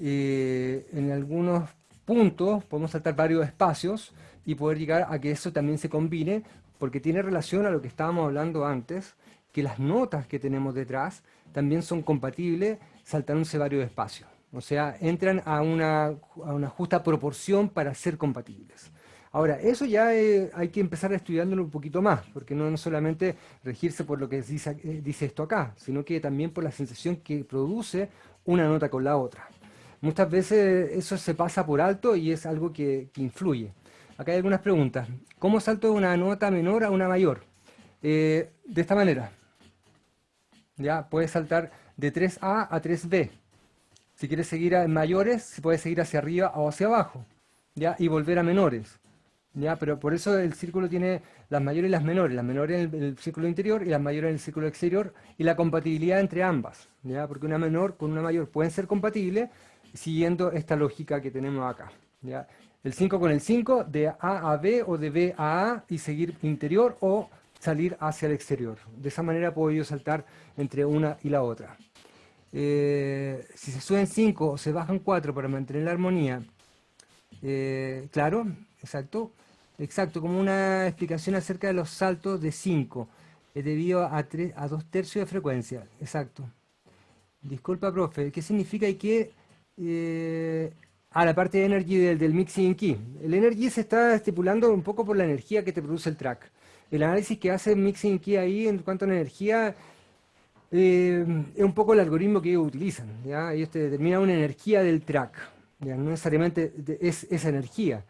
eh, en algunos puntos podemos saltar varios espacios y poder llegar a que eso también se combine, porque tiene relación a lo que estábamos hablando antes, que las notas que tenemos detrás también son compatibles saltándose varios espacios. O sea, entran a una, justa proporción para ser compatibles. Ahora, eso ya eh, hay que empezar a estudiándolo un poquito más, porque no, solamente regirse por lo que dice, eh, dice, esto acá, sino que también por la sensación que produce una nota con la otra. Muchas veces eso se pasa por alto y es algo que, influye. Acá hay algunas preguntas. ¿Cómo salto de una nota menor a una mayor? Eh, de esta manera. Ya, puedes saltar de 3A a 3B. Si quieres seguir a mayores, se puede seguir hacia arriba o hacia abajo, ¿ya? Y volver a menores, ¿ya? Pero por eso el círculo tiene las mayores y las menores, las menores en el, círculo interior y las mayores en el círculo exterior, y la compatibilidad entre ambas, ¿ya? Porque una menor con una mayor pueden ser compatibles siguiendo esta lógica que tenemos acá, ¿ya? El 5 con el 5, de A a B o de B a A y seguir interior o salir hacia el exterior. De esa manera puedo yo saltar entre una y la otra. Eh, si se suben 5 o se bajan 4 para mantener la armonía, eh, claro, exacto, exacto, como una explicación acerca de los saltos de 5, es debido a, 3, a 2 tercios de frecuencia, exacto. Disculpa, profe, ¿qué significa y qué? Eh, a la parte de energy del, del, mixing key. El energy se está estipulando un poco por la energía que te produce el track. El análisis que hace mixing key ahí en cuanto a la energía eh, es un poco el algoritmo que ellos utilizan. ¿ya? Ellos te determinan una energía del track. No necesariamente es esa energía,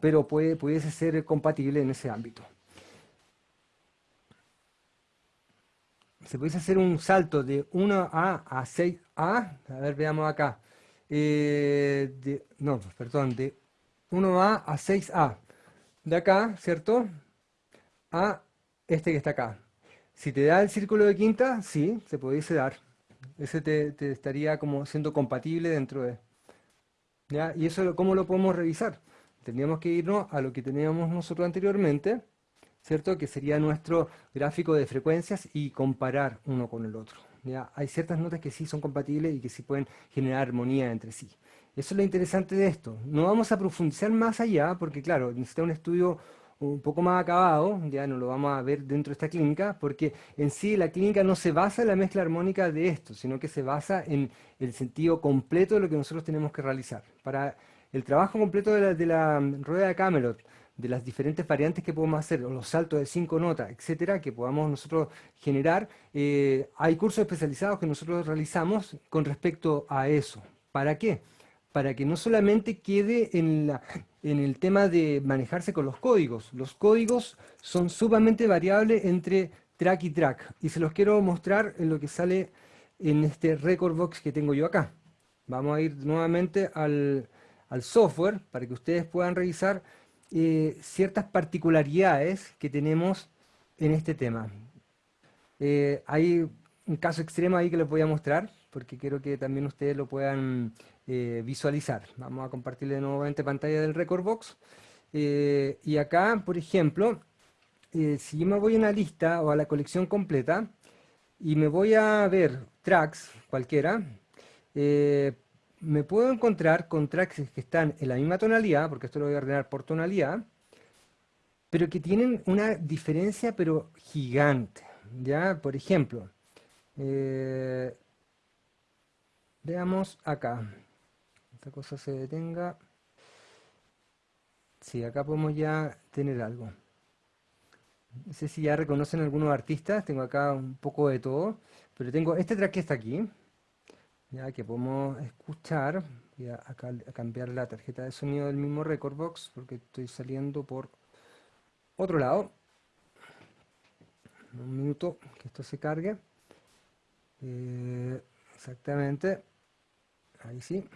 pero puede, pudiese ser compatible en ese ámbito. Se puede hacer un salto de 1A a 6A. A ver, veamos acá. Eh, no, perdón, de 1A a 6A. De acá, ¿cierto? A este que está acá. Si te da el círculo de quinta, sí, se pudiese dar. Ese te, estaría como siendo compatible dentro de... ¿ya? ¿Y eso cómo lo podemos revisar? Tendríamos que irnos a lo que teníamos nosotros anteriormente, ¿cierto? Que sería nuestro gráfico de frecuencias y comparar uno con el otro. Hay ciertas notas que sí son compatibles y que sí pueden generar armonía entre sí. Eso es lo interesante de esto. No vamos a profundizar más allá, porque claro, necesita un estudio un poco más acabado, ya no lo vamos a ver dentro de esta clínica, porque en sí la clínica no se basa en la mezcla armónica de esto, sino que se basa en el sentido completo de lo que nosotros tenemos que realizar. Para el trabajo completo de la, rueda de Camelot, de las diferentes variantes que podemos hacer, o los saltos de cinco notas, etcétera, que podamos nosotros generar, eh, hay cursos especializados que nosotros realizamos con respecto a eso. ¿Para qué? Para que no solamente quede en, la, en el tema de manejarse con los códigos. Los códigos son sumamente variables entre track y track. Y se los quiero mostrar en lo que sale en este record box que tengo yo acá. Vamos a ir nuevamente al, al software para que ustedes puedan revisar eh, ciertas particularidades que tenemos en este tema. Eh, hay un caso extremo ahí que les voy a mostrar, porque quiero que también ustedes lo puedan eh, visualizar. Vamos a compartirle nuevamente pantalla del Record Box. y acá, por ejemplo, si yo me voy a una lista o a la colección completa, y me voy a ver tracks, cualquiera, me puedo encontrar con tracks que están en la misma tonalidad, porque esto lo voy a ordenar por tonalidad, pero que tienen una diferencia pero gigante. ¿ya? Por ejemplo, eh, veamos acá. Esta cosa se detenga. Sí, acá podemos ya tener algo. No sé si ya reconocen algunos artistas, tengo acá un poco de todo, pero tengo este track que está aquí, ya que podemos escuchar, voy a, cambiar la tarjeta de sonido del mismo Record Box porque estoy saliendo por otro lado. Un minuto que esto se cargue. Eh, exactamente. Ahí sí.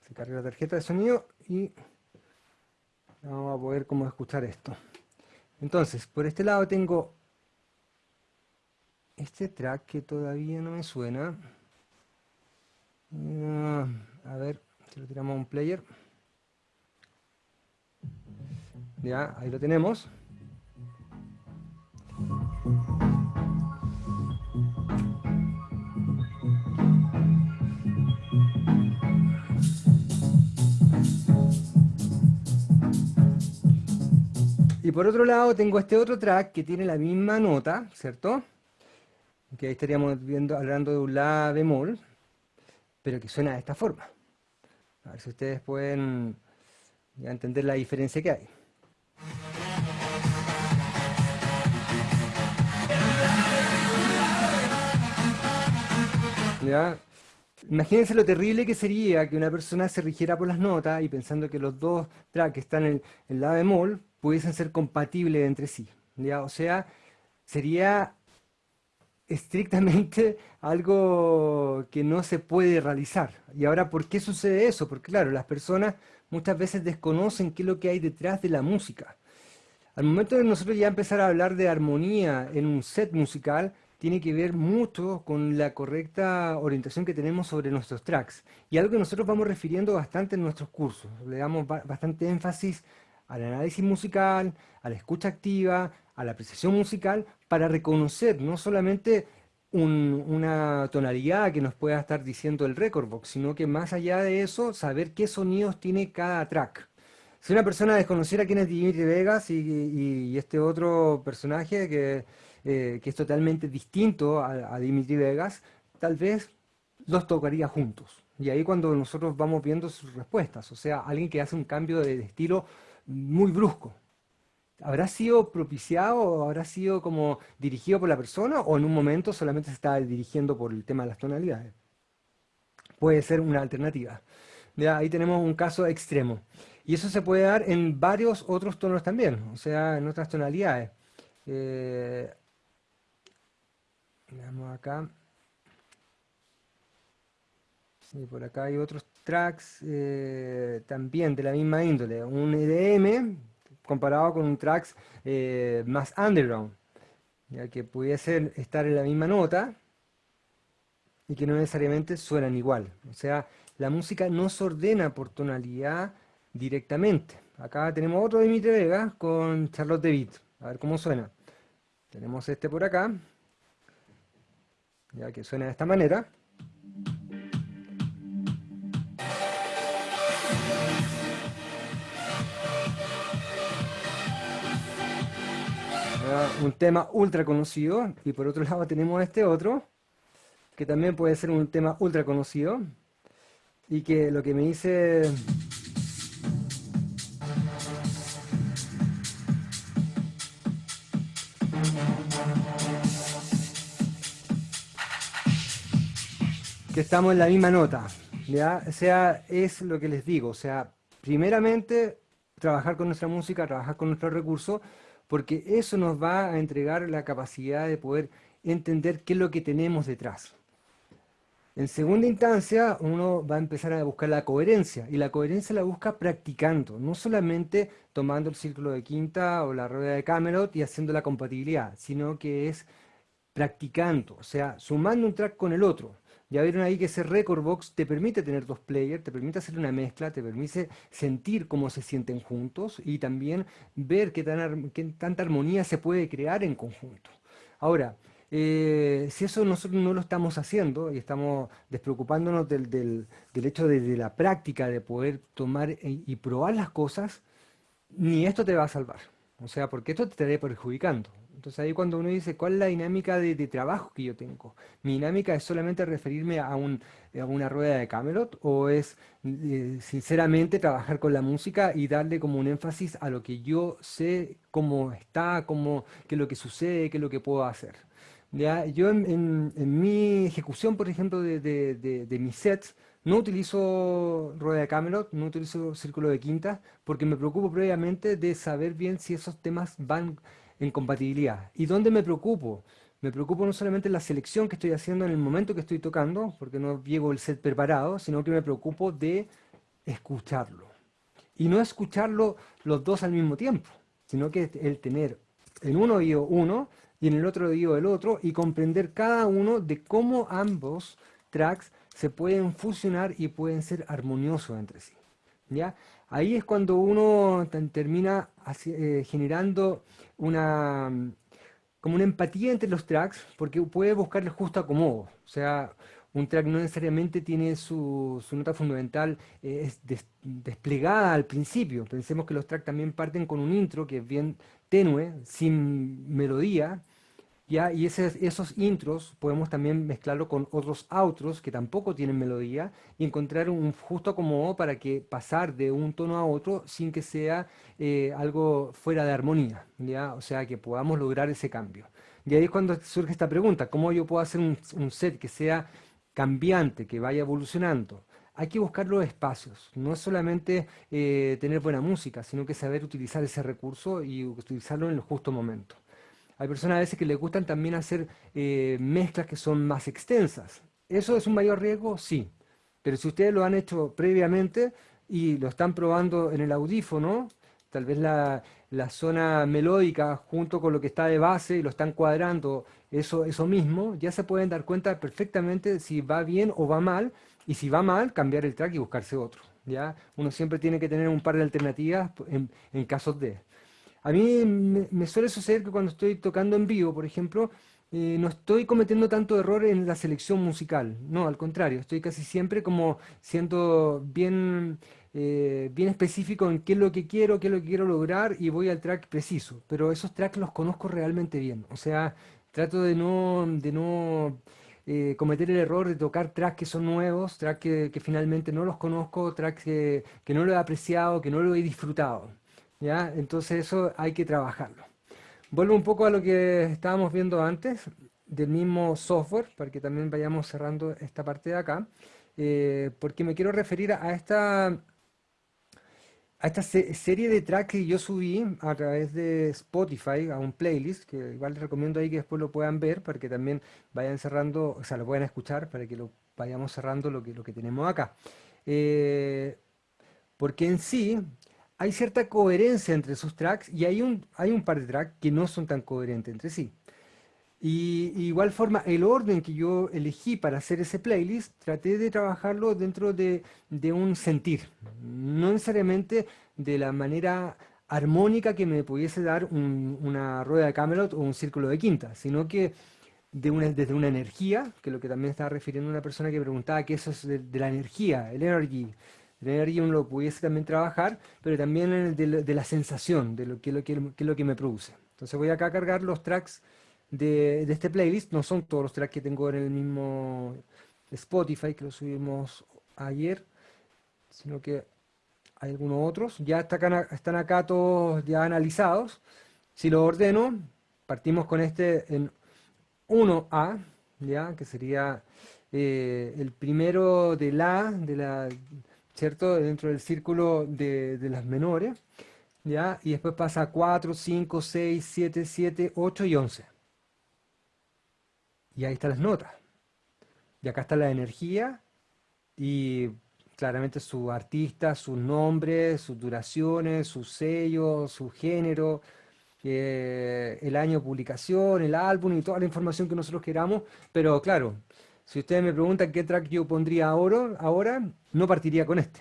Se carga la tarjeta de sonido y vamos a poder como escuchar esto. Entonces, por este lado tengo este track que todavía no me suena. Ah, a ver, si lo tiramos a un player. Ya, ahí lo tenemos. Y por otro lado tengo este otro track que tiene la misma nota, ¿cierto? Que ahí estaríamos viendo, hablando de un La bemol, pero que suena de esta forma. A ver si ustedes pueden entender la diferencia que hay. Imagínense lo terrible que sería que una persona se rigiera por las notas y pensando que los dos tracks que están en, en la bemol pudiesen ser compatibles entre sí. ¿ya? O sea, sería estrictamente algo que no se puede realizar. Y ahora, ¿por qué sucede eso? Porque claro, las personas muchas veces desconocen qué es lo que hay detrás de la música. Al momento de nosotros ya empezar a hablar de armonía en un set musical, tiene que ver mucho con la correcta orientación que tenemos sobre nuestros tracks. Y algo que nosotros vamos refiriendo bastante en nuestros cursos. Le damos bastante énfasis al análisis musical, a la escucha activa, a la apreciación musical, para reconocer no solamente una tonalidad que nos pueda estar diciendo el record box, sino que más allá de eso, saber qué sonidos tiene cada track. Si una persona desconociera quién es Dimitri Vegas y, este otro personaje que, eh, es totalmente distinto a, a Dimitri Vegas, tal vez los tocaría juntos. Y ahí cuando nosotros vamos viendo sus respuestas, o sea, alguien que hace un cambio de estilo muy brusco, ¿Habrá sido propiciado o habrá sido como dirigido por la persona o en un momento solamente se está dirigiendo por el tema de las tonalidades? Puede ser una alternativa. ahí tenemos un caso extremo. Y eso se puede dar en varios otros tonos también, o sea, en otras tonalidades. Eh, veamos acá. Sí, por acá hay otros tracks eh, también de la misma índole. Un EDM, comparado con un tracks eh, más underground, ya que pudiese estar en la misma nota y que no necesariamente suenan igual. O sea, la música no se ordena por tonalidad directamente. Acá tenemos otro Dimitri Vega con Charlotte DeWitt. A ver cómo suena. Tenemos este por acá, ya que suena de esta manera. un tema ultra conocido, y por otro lado tenemos este otro, que también puede ser un tema ultra conocido, y que lo que me dice... que estamos en la misma nota, ¿ya? O sea, es lo que les digo, o sea, primeramente trabajar con nuestra música, trabajar con nuestros recursos, porque eso nos va a entregar la capacidad de poder entender qué es lo que tenemos detrás. En segunda instancia, uno va a empezar a buscar la coherencia, y la coherencia la busca practicando, no solamente tomando el círculo de quinta o la rueda de Camelot y haciendo la compatibilidad, sino que es practicando, o sea, sumando un track con el otro. Ya vieron ahí que ese record box te permite tener dos players, te permite hacer una mezcla, te permite sentir cómo se sienten juntos y también ver qué, qué tanta armonía se puede crear en conjunto. Ahora, eh, si eso nosotros no lo estamos haciendo y estamos despreocupándonos del, hecho de, la práctica, de poder tomar y, probar las cosas, ni esto te va a salvar. O sea, porque esto te estaría perjudicando. Entonces ahí cuando uno dice, ¿cuál es la dinámica de, trabajo que yo tengo? ¿Mi dinámica es solamente referirme a, una rueda de Camelot? ¿O es eh, sinceramente trabajar con la música y darle como un énfasis a lo que yo sé, cómo está, cómo, qué es lo que sucede, qué es lo que puedo hacer? Yo en, mi ejecución, por ejemplo, de, mis sets, no utilizo rueda de Camelot, no utilizo círculo de quinta, porque me preocupo previamente de saber bien si esos temas van en compatibilidad. ¿Y dónde me preocupo? Me preocupo no solamente en la selección que estoy haciendo en el momento que estoy tocando, porque no llego el set preparado, sino que me preocupo de escucharlo. Y no escucharlo los dos al mismo tiempo, sino que el tener en uno oído uno y en el otro oído el otro y comprender cada uno de cómo ambos tracks se pueden fusionar y pueden ser armoniosos entre sí. ¿ya? Ahí es cuando uno termina eh, generando una, como una empatía entre los tracks, porque puede buscar el justo acomodo. O sea, un track no necesariamente tiene su, nota fundamental eh, desplegada al principio. Pensemos que los tracks también parten con un intro que es bien tenue, sin melodía, ¿ya? Y esos intros podemos también mezclarlo con otros outros que tampoco tienen melodía y encontrar un justo acomodo para que pasar de un tono a otro sin que sea eh, algo fuera de armonía, ¿ya? O sea, que podamos lograr ese cambio. Y ahí es cuando surge esta pregunta, ¿cómo yo puedo hacer un, set que sea cambiante, que vaya evolucionando? hay que buscar los espacios, no es solamente eh, tener buena música, sino que saber utilizar ese recurso y utilizarlo en el justo momento. Hay personas a veces que les gustan también hacer eh, mezclas que son más extensas. ¿Eso es un mayor riesgo? Sí. Pero si ustedes lo han hecho previamente y lo están probando en el audífono, tal vez la, zona melódica junto con lo que está de base y lo están cuadrando, eso, eso mismo, ya se pueden dar cuenta perfectamente si va bien o va mal, y si va mal, cambiar el track y buscarse otro. ¿ya? Uno siempre tiene que tener un par de alternativas en, en casos de... A mí me, suele suceder que cuando estoy tocando en vivo, por ejemplo, eh, no estoy cometiendo tanto error en la selección musical. No, al contrario, estoy casi siempre como siendo bien, eh, bien específico en qué es lo que quiero, qué es lo que quiero lograr y voy al track preciso. Pero esos tracks los conozco realmente bien. O sea, trato de no, de no eh, cometer el error de tocar tracks que son nuevos, tracks que, finalmente no los conozco, tracks que, que no lo he apreciado, que no lo he disfrutado. ¿Ya? Entonces eso hay que trabajarlo. Vuelvo un poco a lo que estábamos viendo antes, del mismo software, para que también vayamos cerrando esta parte de acá, eh, porque me quiero referir a esta, a esta serie de tracks que yo subí a través de Spotify, a un playlist, que igual les recomiendo ahí que después lo puedan ver, para que también vayan cerrando, o sea, lo puedan escuchar, para que lo vayamos cerrando lo que, lo que tenemos acá. Eh, porque en sí, hay cierta coherencia entre esos tracks y hay un, hay un par de tracks que no son tan coherentes entre sí. Y, igual forma, el orden que yo elegí para hacer ese playlist, traté de trabajarlo dentro de, un sentir, no necesariamente de la manera armónica que me pudiese dar una rueda de Camelot o un círculo de quinta, sino que de una, desde una energía, que es lo que también estaba refiriendo una persona que preguntaba que eso es de, de la energía, el energy, tener uno lo pudiese también trabajar, pero también de, la sensación, de lo que, lo, que, lo que me produce. Entonces voy acá a cargar los tracks de, de, este playlist, no son todos los tracks que tengo en el mismo Spotify, que lo subimos ayer, sino que hay algunos otros, ya están acá todos ya analizados. Si lo ordeno, partimos con este en 1A, ya que sería eh, el primero de La, de la, ¿cierto? Dentro del círculo de, de las menores, ¿ya? Y después pasa a 4, 5, 6, 7, 7, 8 y 11. Y ahí están las notas. Y acá está la energía y claramente su artista, sus nombres, sus duraciones, sus sellos, su género, eh, el año de publicación, el álbum y toda la información que nosotros queramos. Pero claro, si ustedes me preguntan qué track yo pondría ahora, ahora no partiría con este.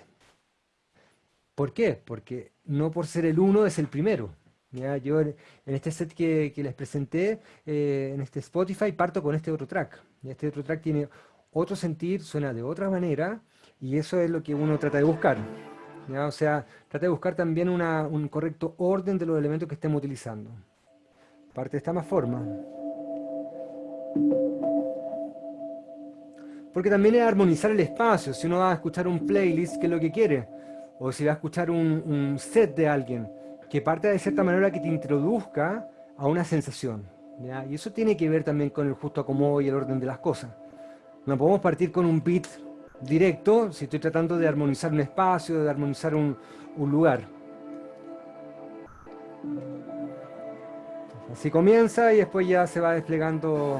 ¿Por qué? Porque no por ser el uno es el primero. ¿ya? Yo en este set que, les presenté, eh, en este Spotify, parto con este otro track. Este otro track tiene otro sentir, suena de otra manera, y eso es lo que uno trata de buscar. O sea, trata de buscar también un correcto orden de los elementos que estemos utilizando. Parte de esta más forma. Porque también es armonizar el espacio. Si uno va a escuchar un playlist, ¿qué es lo que quiere? O si va a escuchar un, set de alguien, que parte de cierta manera que te introduzca a una sensación. Y eso tiene que ver también con el justo acomodo y el orden de las cosas. No podemos partir con un beat directo si estoy tratando de armonizar un espacio, de armonizar un, lugar. Así comienza y después ya se va desplegando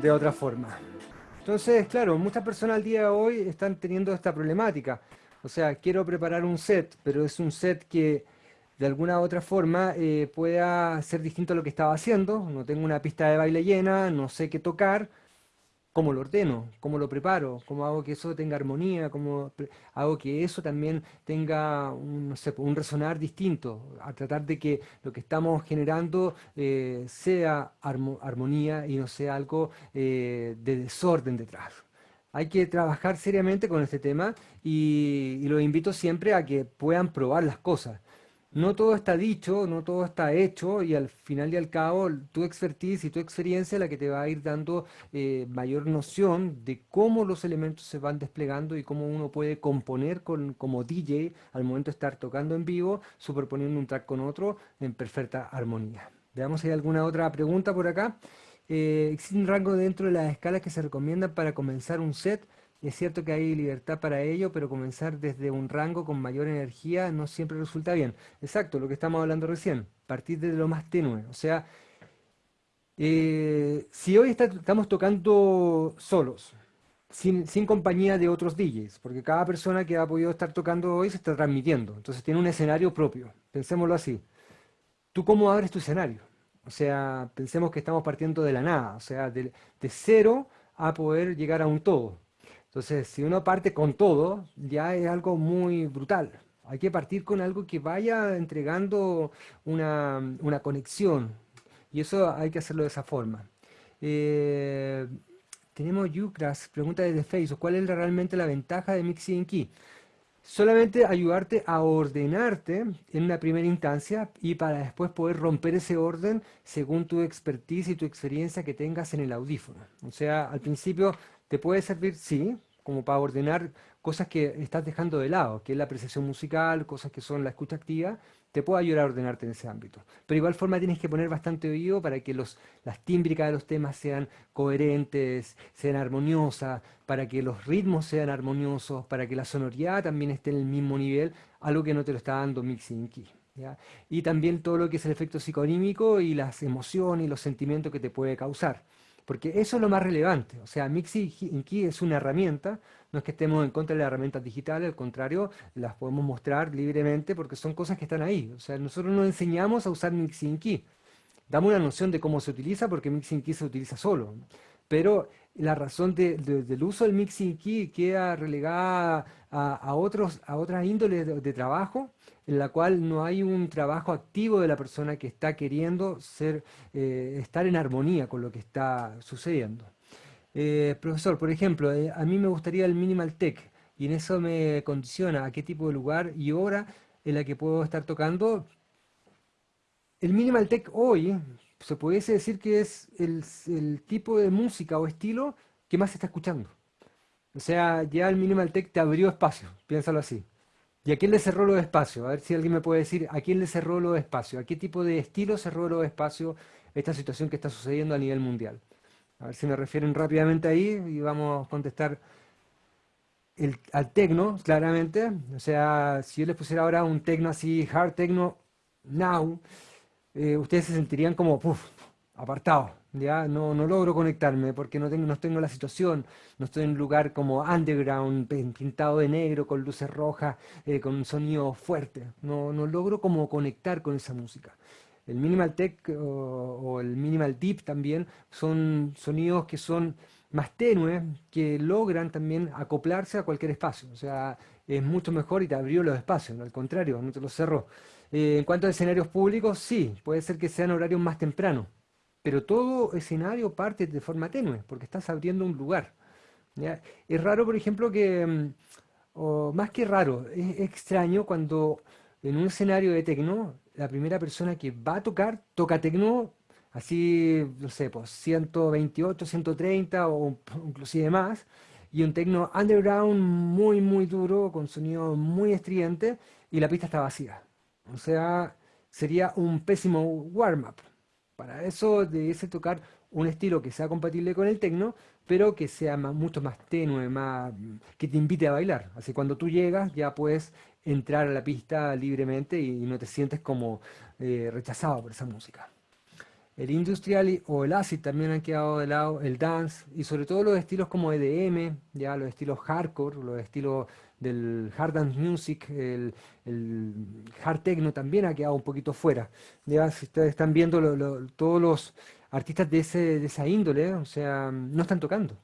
de otra forma. Entonces, claro, muchas personas al día de hoy están teniendo esta problemática. O sea, quiero preparar un set, pero es un set que de alguna u otra forma eh, pueda ser distinto a lo que estaba haciendo. No tengo una pista de baile llena, no sé qué tocar. ¿Cómo lo ordeno? ¿Cómo lo preparo? ¿Cómo hago que eso tenga armonía? ¿Cómo hago que eso también tenga un, un resonar distinto? A tratar de que lo que estamos generando eh, sea armonía y no sea algo eh, de desorden detrás hay que trabajar seriamente con este tema y los invito siempre a que puedan probar las cosas no todo está dicho, no todo está hecho y al final y al cabo tu expertise y tu experiencia es la que te va a ir dando eh, mayor noción de cómo los elementos se van desplegando y cómo uno puede componer con, como DJ al momento de estar tocando en vivo, superponiendo un track con otro en perfecta armonía. Veamos si hay alguna otra pregunta por acá. Eh, ¿Existe un rango dentro de las escalas que se recomiendan para comenzar un set? Es cierto que hay libertad para ello, pero comenzar desde un rango con mayor energía no siempre resulta bien. Exacto, lo que estamos hablando recién, partir desde lo más tenue. O sea, eh, si hoy estamos tocando solos, sin, compañía de otros DJs, porque cada persona que ha podido estar tocando hoy se está transmitiendo, entonces tiene un escenario propio, pensémoslo así. ¿Tú cómo abres tu escenario? O sea, pensemos que estamos partiendo de la nada, o sea, de cero a poder llegar a un todo. Entonces, si uno parte con todo, ya es algo muy brutal. Hay que partir con algo que vaya entregando una, conexión. Y eso hay que hacerlo de esa forma. Eh, tenemos Yucras, pregunta desde Facebook, ¿cuál es realmente la ventaja de Mixing Key? Solamente ayudarte a ordenarte en una primera instancia y para después poder romper ese orden según tu expertise y tu experiencia que tengas en el audífono. O sea, al principio te puede servir, sí, como para ordenar cosas que estás dejando de lado, que es la apreciación musical, cosas que son la escucha activa, te puede ayudar a ordenarte en ese ámbito. Pero igual forma tienes que poner bastante oído para que los, las tímbricas de los temas sean coherentes, sean armoniosas, para que los ritmos sean armoniosos, para que la sonoridad también esté en el mismo nivel, algo que no te lo está dando Mixing Key. Y también todo lo que es el efecto psiconímico y las emociones y los sentimientos que te puede causar. Porque eso es lo más relevante. O sea, Mixi Key es una herramienta, no es que estemos en contra de las herramientas digitales, al contrario, las podemos mostrar libremente porque son cosas que están ahí. O sea, nosotros nos enseñamos a usar Mixing Key. Damos una noción de cómo se utiliza porque Mixing Key se utiliza solo. Pero la razón del uso del Mixing Key queda relegada a, otros, a otras índoles de trabajo en la cual no hay un trabajo activo de la persona que está queriendo ser, eh, estar en armonía con lo que está sucediendo. Eh, profesor, por ejemplo, eh, a mí me gustaría el Minimal Tech y en eso me condiciona a qué tipo de lugar y hora en la que puedo estar tocando. El Minimal Tech hoy se pudiese decir que es el, el tipo de música o estilo que más se está escuchando. O sea, ya el Minimal Tech te abrió espacio, piénsalo así. ¿Y a quién le cerró los espacios? A ver si alguien me puede decir a quién le cerró los espacios, a qué tipo de estilo cerró los espacios esta situación que está sucediendo a nivel mundial. A ver si me refieren rápidamente ahí y vamos a contestar el, al tecno, claramente. O sea, si yo les pusiera ahora un tecno así, hard techno, now, eh, ustedes se sentirían como, puff, apartados. ¿ya? No, no logro conectarme porque no tengo, no tengo la situación, no estoy en un lugar como underground, pintado de negro, con luces rojas, eh, con un sonido fuerte. No, no logro como conectar con esa música. El minimal tech o, el minimal deep también son sonidos que son más tenues, que logran también acoplarse a cualquier espacio. O sea, es mucho mejor y te abrió los espacios, al contrario, no te los cerró. Eh, en cuanto a escenarios públicos, sí, puede ser que sean horarios más tempranos, pero todo escenario parte de forma tenue, porque estás abriendo un lugar. Es raro, por ejemplo, que, mm, o más que raro, es extraño cuando en un escenario de tecno, la primera persona que va a tocar, toca tecno, así, no sé, pues 128, 130 o inclusive más, y un tecno underground muy, muy duro, con sonido muy estridente, y la pista está vacía. O sea, sería un pésimo warm-up. Para eso debiese tocar un estilo que sea compatible con el techno, pero que sea mucho más tenue, más, que te invite a bailar. Así cuando tú llegas ya puedes entrar a la pista libremente y, no te sientes como eh, rechazado por esa música. El industrial o el acid también han quedado de lado, el dance y sobre todo los estilos como EDM, ya los estilos hardcore, los estilos del hard dance music, el, hard techno también ha quedado un poquito fuera. Ya si ustedes están viendo todos los artistas de, ese, de esa índole, o sea, no están tocando.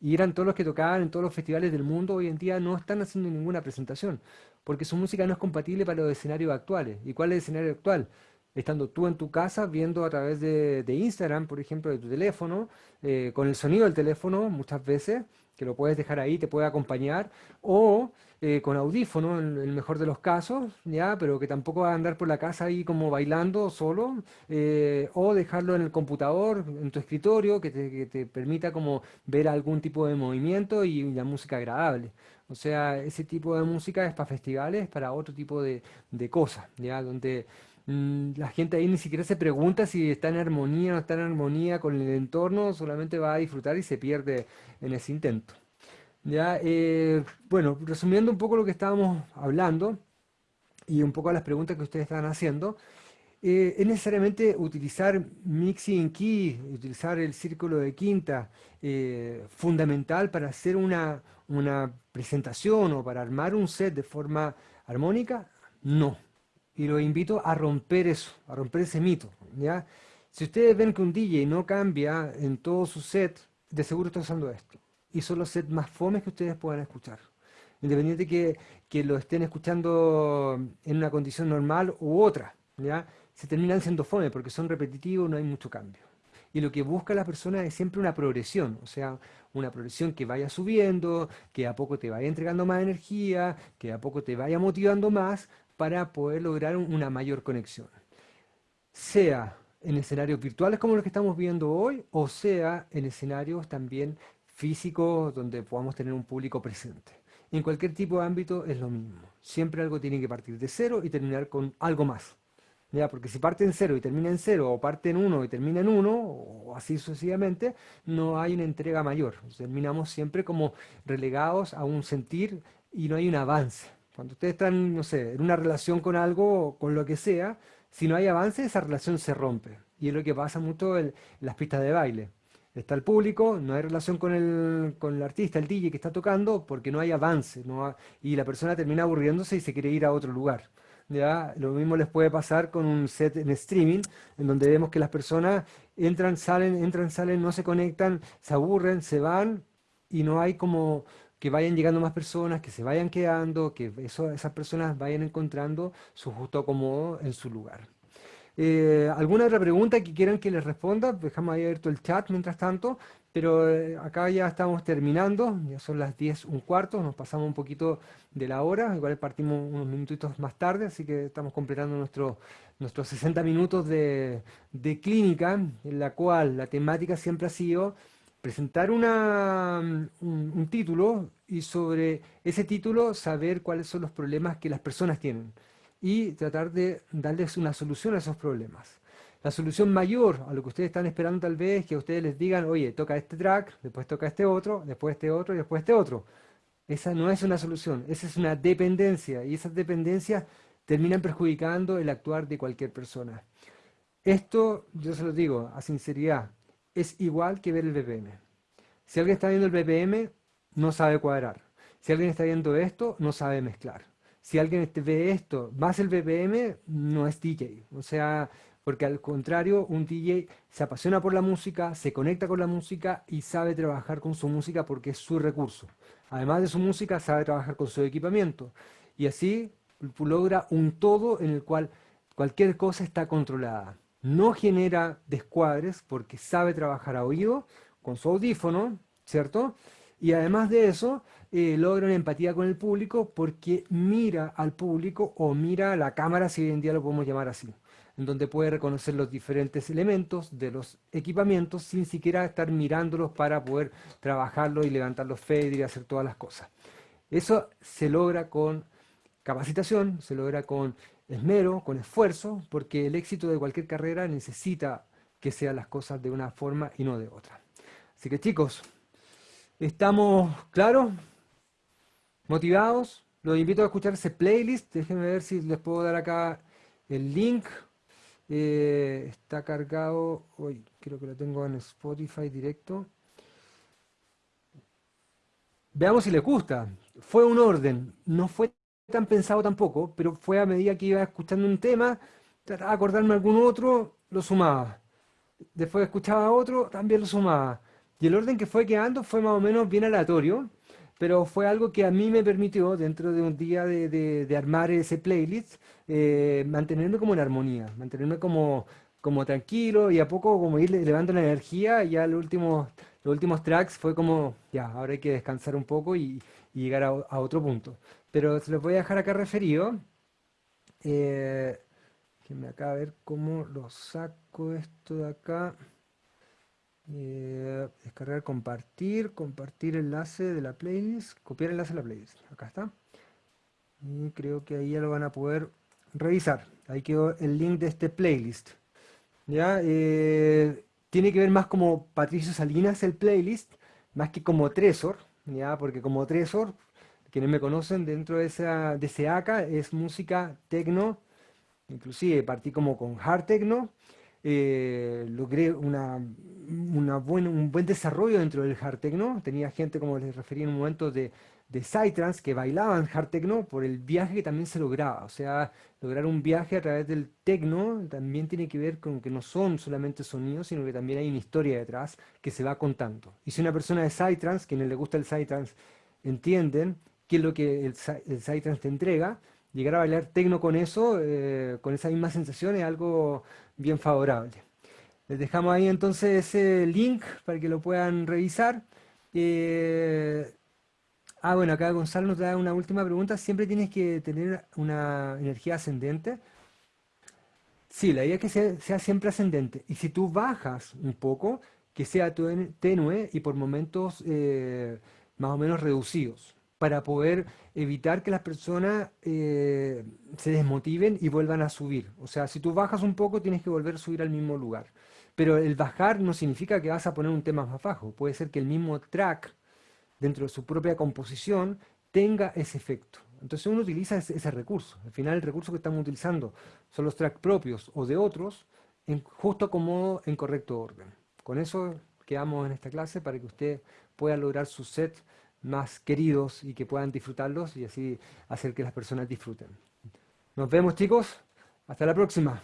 Y eran todos los que tocaban en todos los festivales del mundo, hoy en día no están haciendo ninguna presentación, porque su música no es compatible para los escenarios actuales. ¿Y cuál es el escenario actual? estando tú en tu casa viendo a través de, Instagram, por ejemplo, de tu teléfono, eh, con el sonido del teléfono muchas veces, que lo puedes dejar ahí, te puede acompañar, o eh, con audífono en el mejor de los casos, ya, pero que tampoco va a andar por la casa ahí como bailando solo, eh, o dejarlo en el computador, en tu escritorio, que te, permita como ver algún tipo de movimiento y la música agradable. O sea, ese tipo de música es para festivales, para otro tipo de, de cosas, ya, donde la gente ahí ni siquiera se pregunta si está en armonía o no está en armonía con el entorno, solamente va a disfrutar y se pierde en ese intento. Ya, eh, bueno, resumiendo un poco lo que estábamos hablando y un poco las preguntas que ustedes están haciendo, eh, es necesariamente utilizar mixing key, utilizar el círculo de quinta, eh, fundamental para hacer una, una presentación o para armar un set de forma armónica? No y los invito a romper eso, a romper ese mito. ¿ya? Si ustedes ven que un DJ no cambia en todo su set, de seguro está usando esto. Y son los sets más fomes que ustedes puedan escuchar. Independiente que, que lo estén escuchando en una condición normal u otra. ¿ya? Se terminan siendo fome porque son repetitivos, no hay mucho cambio. Y lo que busca la persona es siempre una progresión, o sea, una progresión que vaya subiendo, que a poco te vaya entregando más energía, que a poco te vaya motivando más, para poder lograr una mayor conexión. Sea en escenarios virtuales como los que estamos viendo hoy, o sea en escenarios también físicos donde podamos tener un público presente. En cualquier tipo de ámbito es lo mismo. Siempre algo tiene que partir de cero y terminar con algo más. ¿Ya? Porque si parte en cero y termina en cero, o parte en uno y termina en uno, o así sucesivamente, no hay una entrega mayor. Terminamos siempre como relegados a un sentir y no hay un avance. Cuando ustedes están, no sé, en una relación con algo, con lo que sea, si no hay avance, esa relación se rompe. Y es lo que pasa mucho en las pistas de baile. Está el público, no hay relación con el, con el artista, el DJ que está tocando, porque no hay avance. Y la persona termina aburriéndose y se quiere ir a otro lugar. ¿ya? Lo mismo les puede pasar con un set en streaming, en donde vemos que las personas entran, salen, entran, salen, no se conectan, se aburren, se van, y no hay como que vayan llegando más personas, que se vayan quedando, que esas personas vayan encontrando su justo acomodo en su lugar. Eh, ¿Alguna otra pregunta que quieran que les responda? Dejamos ahí abierto el chat mientras tanto, pero eh, acá ya estamos terminando, ya son las 10, un cuarto, nos pasamos un poquito de la hora, igual partimos unos minutitos más tarde, así que estamos completando nuestro, nuestros 60 minutos de, de clínica, en la cual la temática siempre ha sido presentar una, un, título y sobre ese título saber cuáles son los problemas que las personas tienen y tratar de darles una solución a esos problemas. La solución mayor a lo que ustedes están esperando tal vez es que ustedes les digan, oye, toca este track, después toca este otro, después este otro y después este otro. Esa no es una solución, esa es una dependencia y esas dependencias terminan perjudicando el actuar de cualquier persona. Esto, yo se lo digo a sinceridad, es igual que ver el BPM. Si alguien está viendo el BPM, no sabe cuadrar. Si alguien está viendo esto, no sabe mezclar. Si alguien ve esto más el BPM, no es DJ. O sea, porque al contrario, un DJ se apasiona por la música, se conecta con la música y sabe trabajar con su música porque es su recurso. Además de su música, sabe trabajar con su equipamiento. Y así logra un todo en el cual cualquier cosa está controlada. No genera descuadres porque sabe trabajar a oído, con su audífono, ¿cierto? Y además de eso, eh, logra una empatía con el público porque mira al público o mira a la cámara, si hoy en día lo podemos llamar así, en donde puede reconocer los diferentes elementos de los equipamientos sin siquiera estar mirándolos para poder trabajarlos y levantar los faders y hacer todas las cosas. Eso se logra con capacitación, se logra con esmero, con esfuerzo, porque el éxito de cualquier carrera necesita que sean las cosas de una forma y no de otra. Así que chicos, ¿estamos claros? ¿Motivados? Los invito a escuchar ese playlist, déjenme ver si les puedo dar acá el link. Eh, está cargado, hoy creo que lo tengo en Spotify directo. Veamos si les gusta. Fue un orden, no fue tan pensado tampoco, pero fue a medida que iba escuchando un tema, trataba de acordarme algún otro, lo sumaba. Después escuchaba otro, también lo sumaba. Y el orden que fue quedando fue más o menos bien aleatorio, pero fue algo que a mí me permitió, dentro de un día de, armar ese playlist, eh, mantenerme como en armonía, mantenerme como, como tranquilo y a poco como ir elevando la energía. Ya los últimos, los últimos tracks fue como, ya, ahora hay que descansar un poco y, llegar a, otro punto. Pero se los voy a dejar acá referido. Eh, que me acaba de ver cómo lo saco esto de acá. Eh, descargar, compartir, compartir enlace de la playlist, copiar enlace de la playlist. Acá está. Y creo que ahí ya lo van a poder revisar. Ahí quedó el link de este playlist. ¿Ya? Eh, tiene que ver más como Patricio Salinas el playlist, más que como Tresor, ¿ya? Porque como Tresor, quienes me conocen dentro de, esa, de ese ACA, es música tecno, inclusive partí como con hard techno, eh, logré una, una un buen desarrollo dentro del hard techno. Tenía gente, como les referí en un momento, de, de Psytrance que bailaban hard techno por el viaje que también se lograba. O sea, lograr un viaje a través del techno también tiene que ver con que no son solamente sonidos, sino que también hay una historia detrás que se va contando. Y si una persona de Psytrance, quienes le gusta el Psytrance, entienden qué es lo que el, el Psytrance te entrega, llegar a bailar tecno con eso, eh, con esa misma sensación, es algo bien favorable. Les dejamos ahí entonces ese link para que lo puedan revisar. Eh, ah, bueno, acá Gonzalo nos da una última pregunta. ¿Siempre tienes que tener una energía ascendente? Sí, la idea es que sea, siempre ascendente. Y si tú bajas un poco, que sea tenue y por momentos eh, más o menos reducidos para poder evitar que las personas eh, se desmotiven y vuelvan a subir. O sea, si tú bajas un poco, tienes que volver a subir al mismo lugar. Pero el bajar no significa que vas a poner un tema más bajo. Puede ser que el mismo track, dentro de su propia composición, tenga ese efecto. Entonces uno utiliza ese, recurso. Al final el recurso que estamos utilizando son los tracks propios o de otros, en justo como en correcto orden. Con eso quedamos en esta clase para que usted pueda lograr su set más queridos y que puedan disfrutarlos y así hacer que las personas disfruten. Nos vemos chicos, hasta la próxima.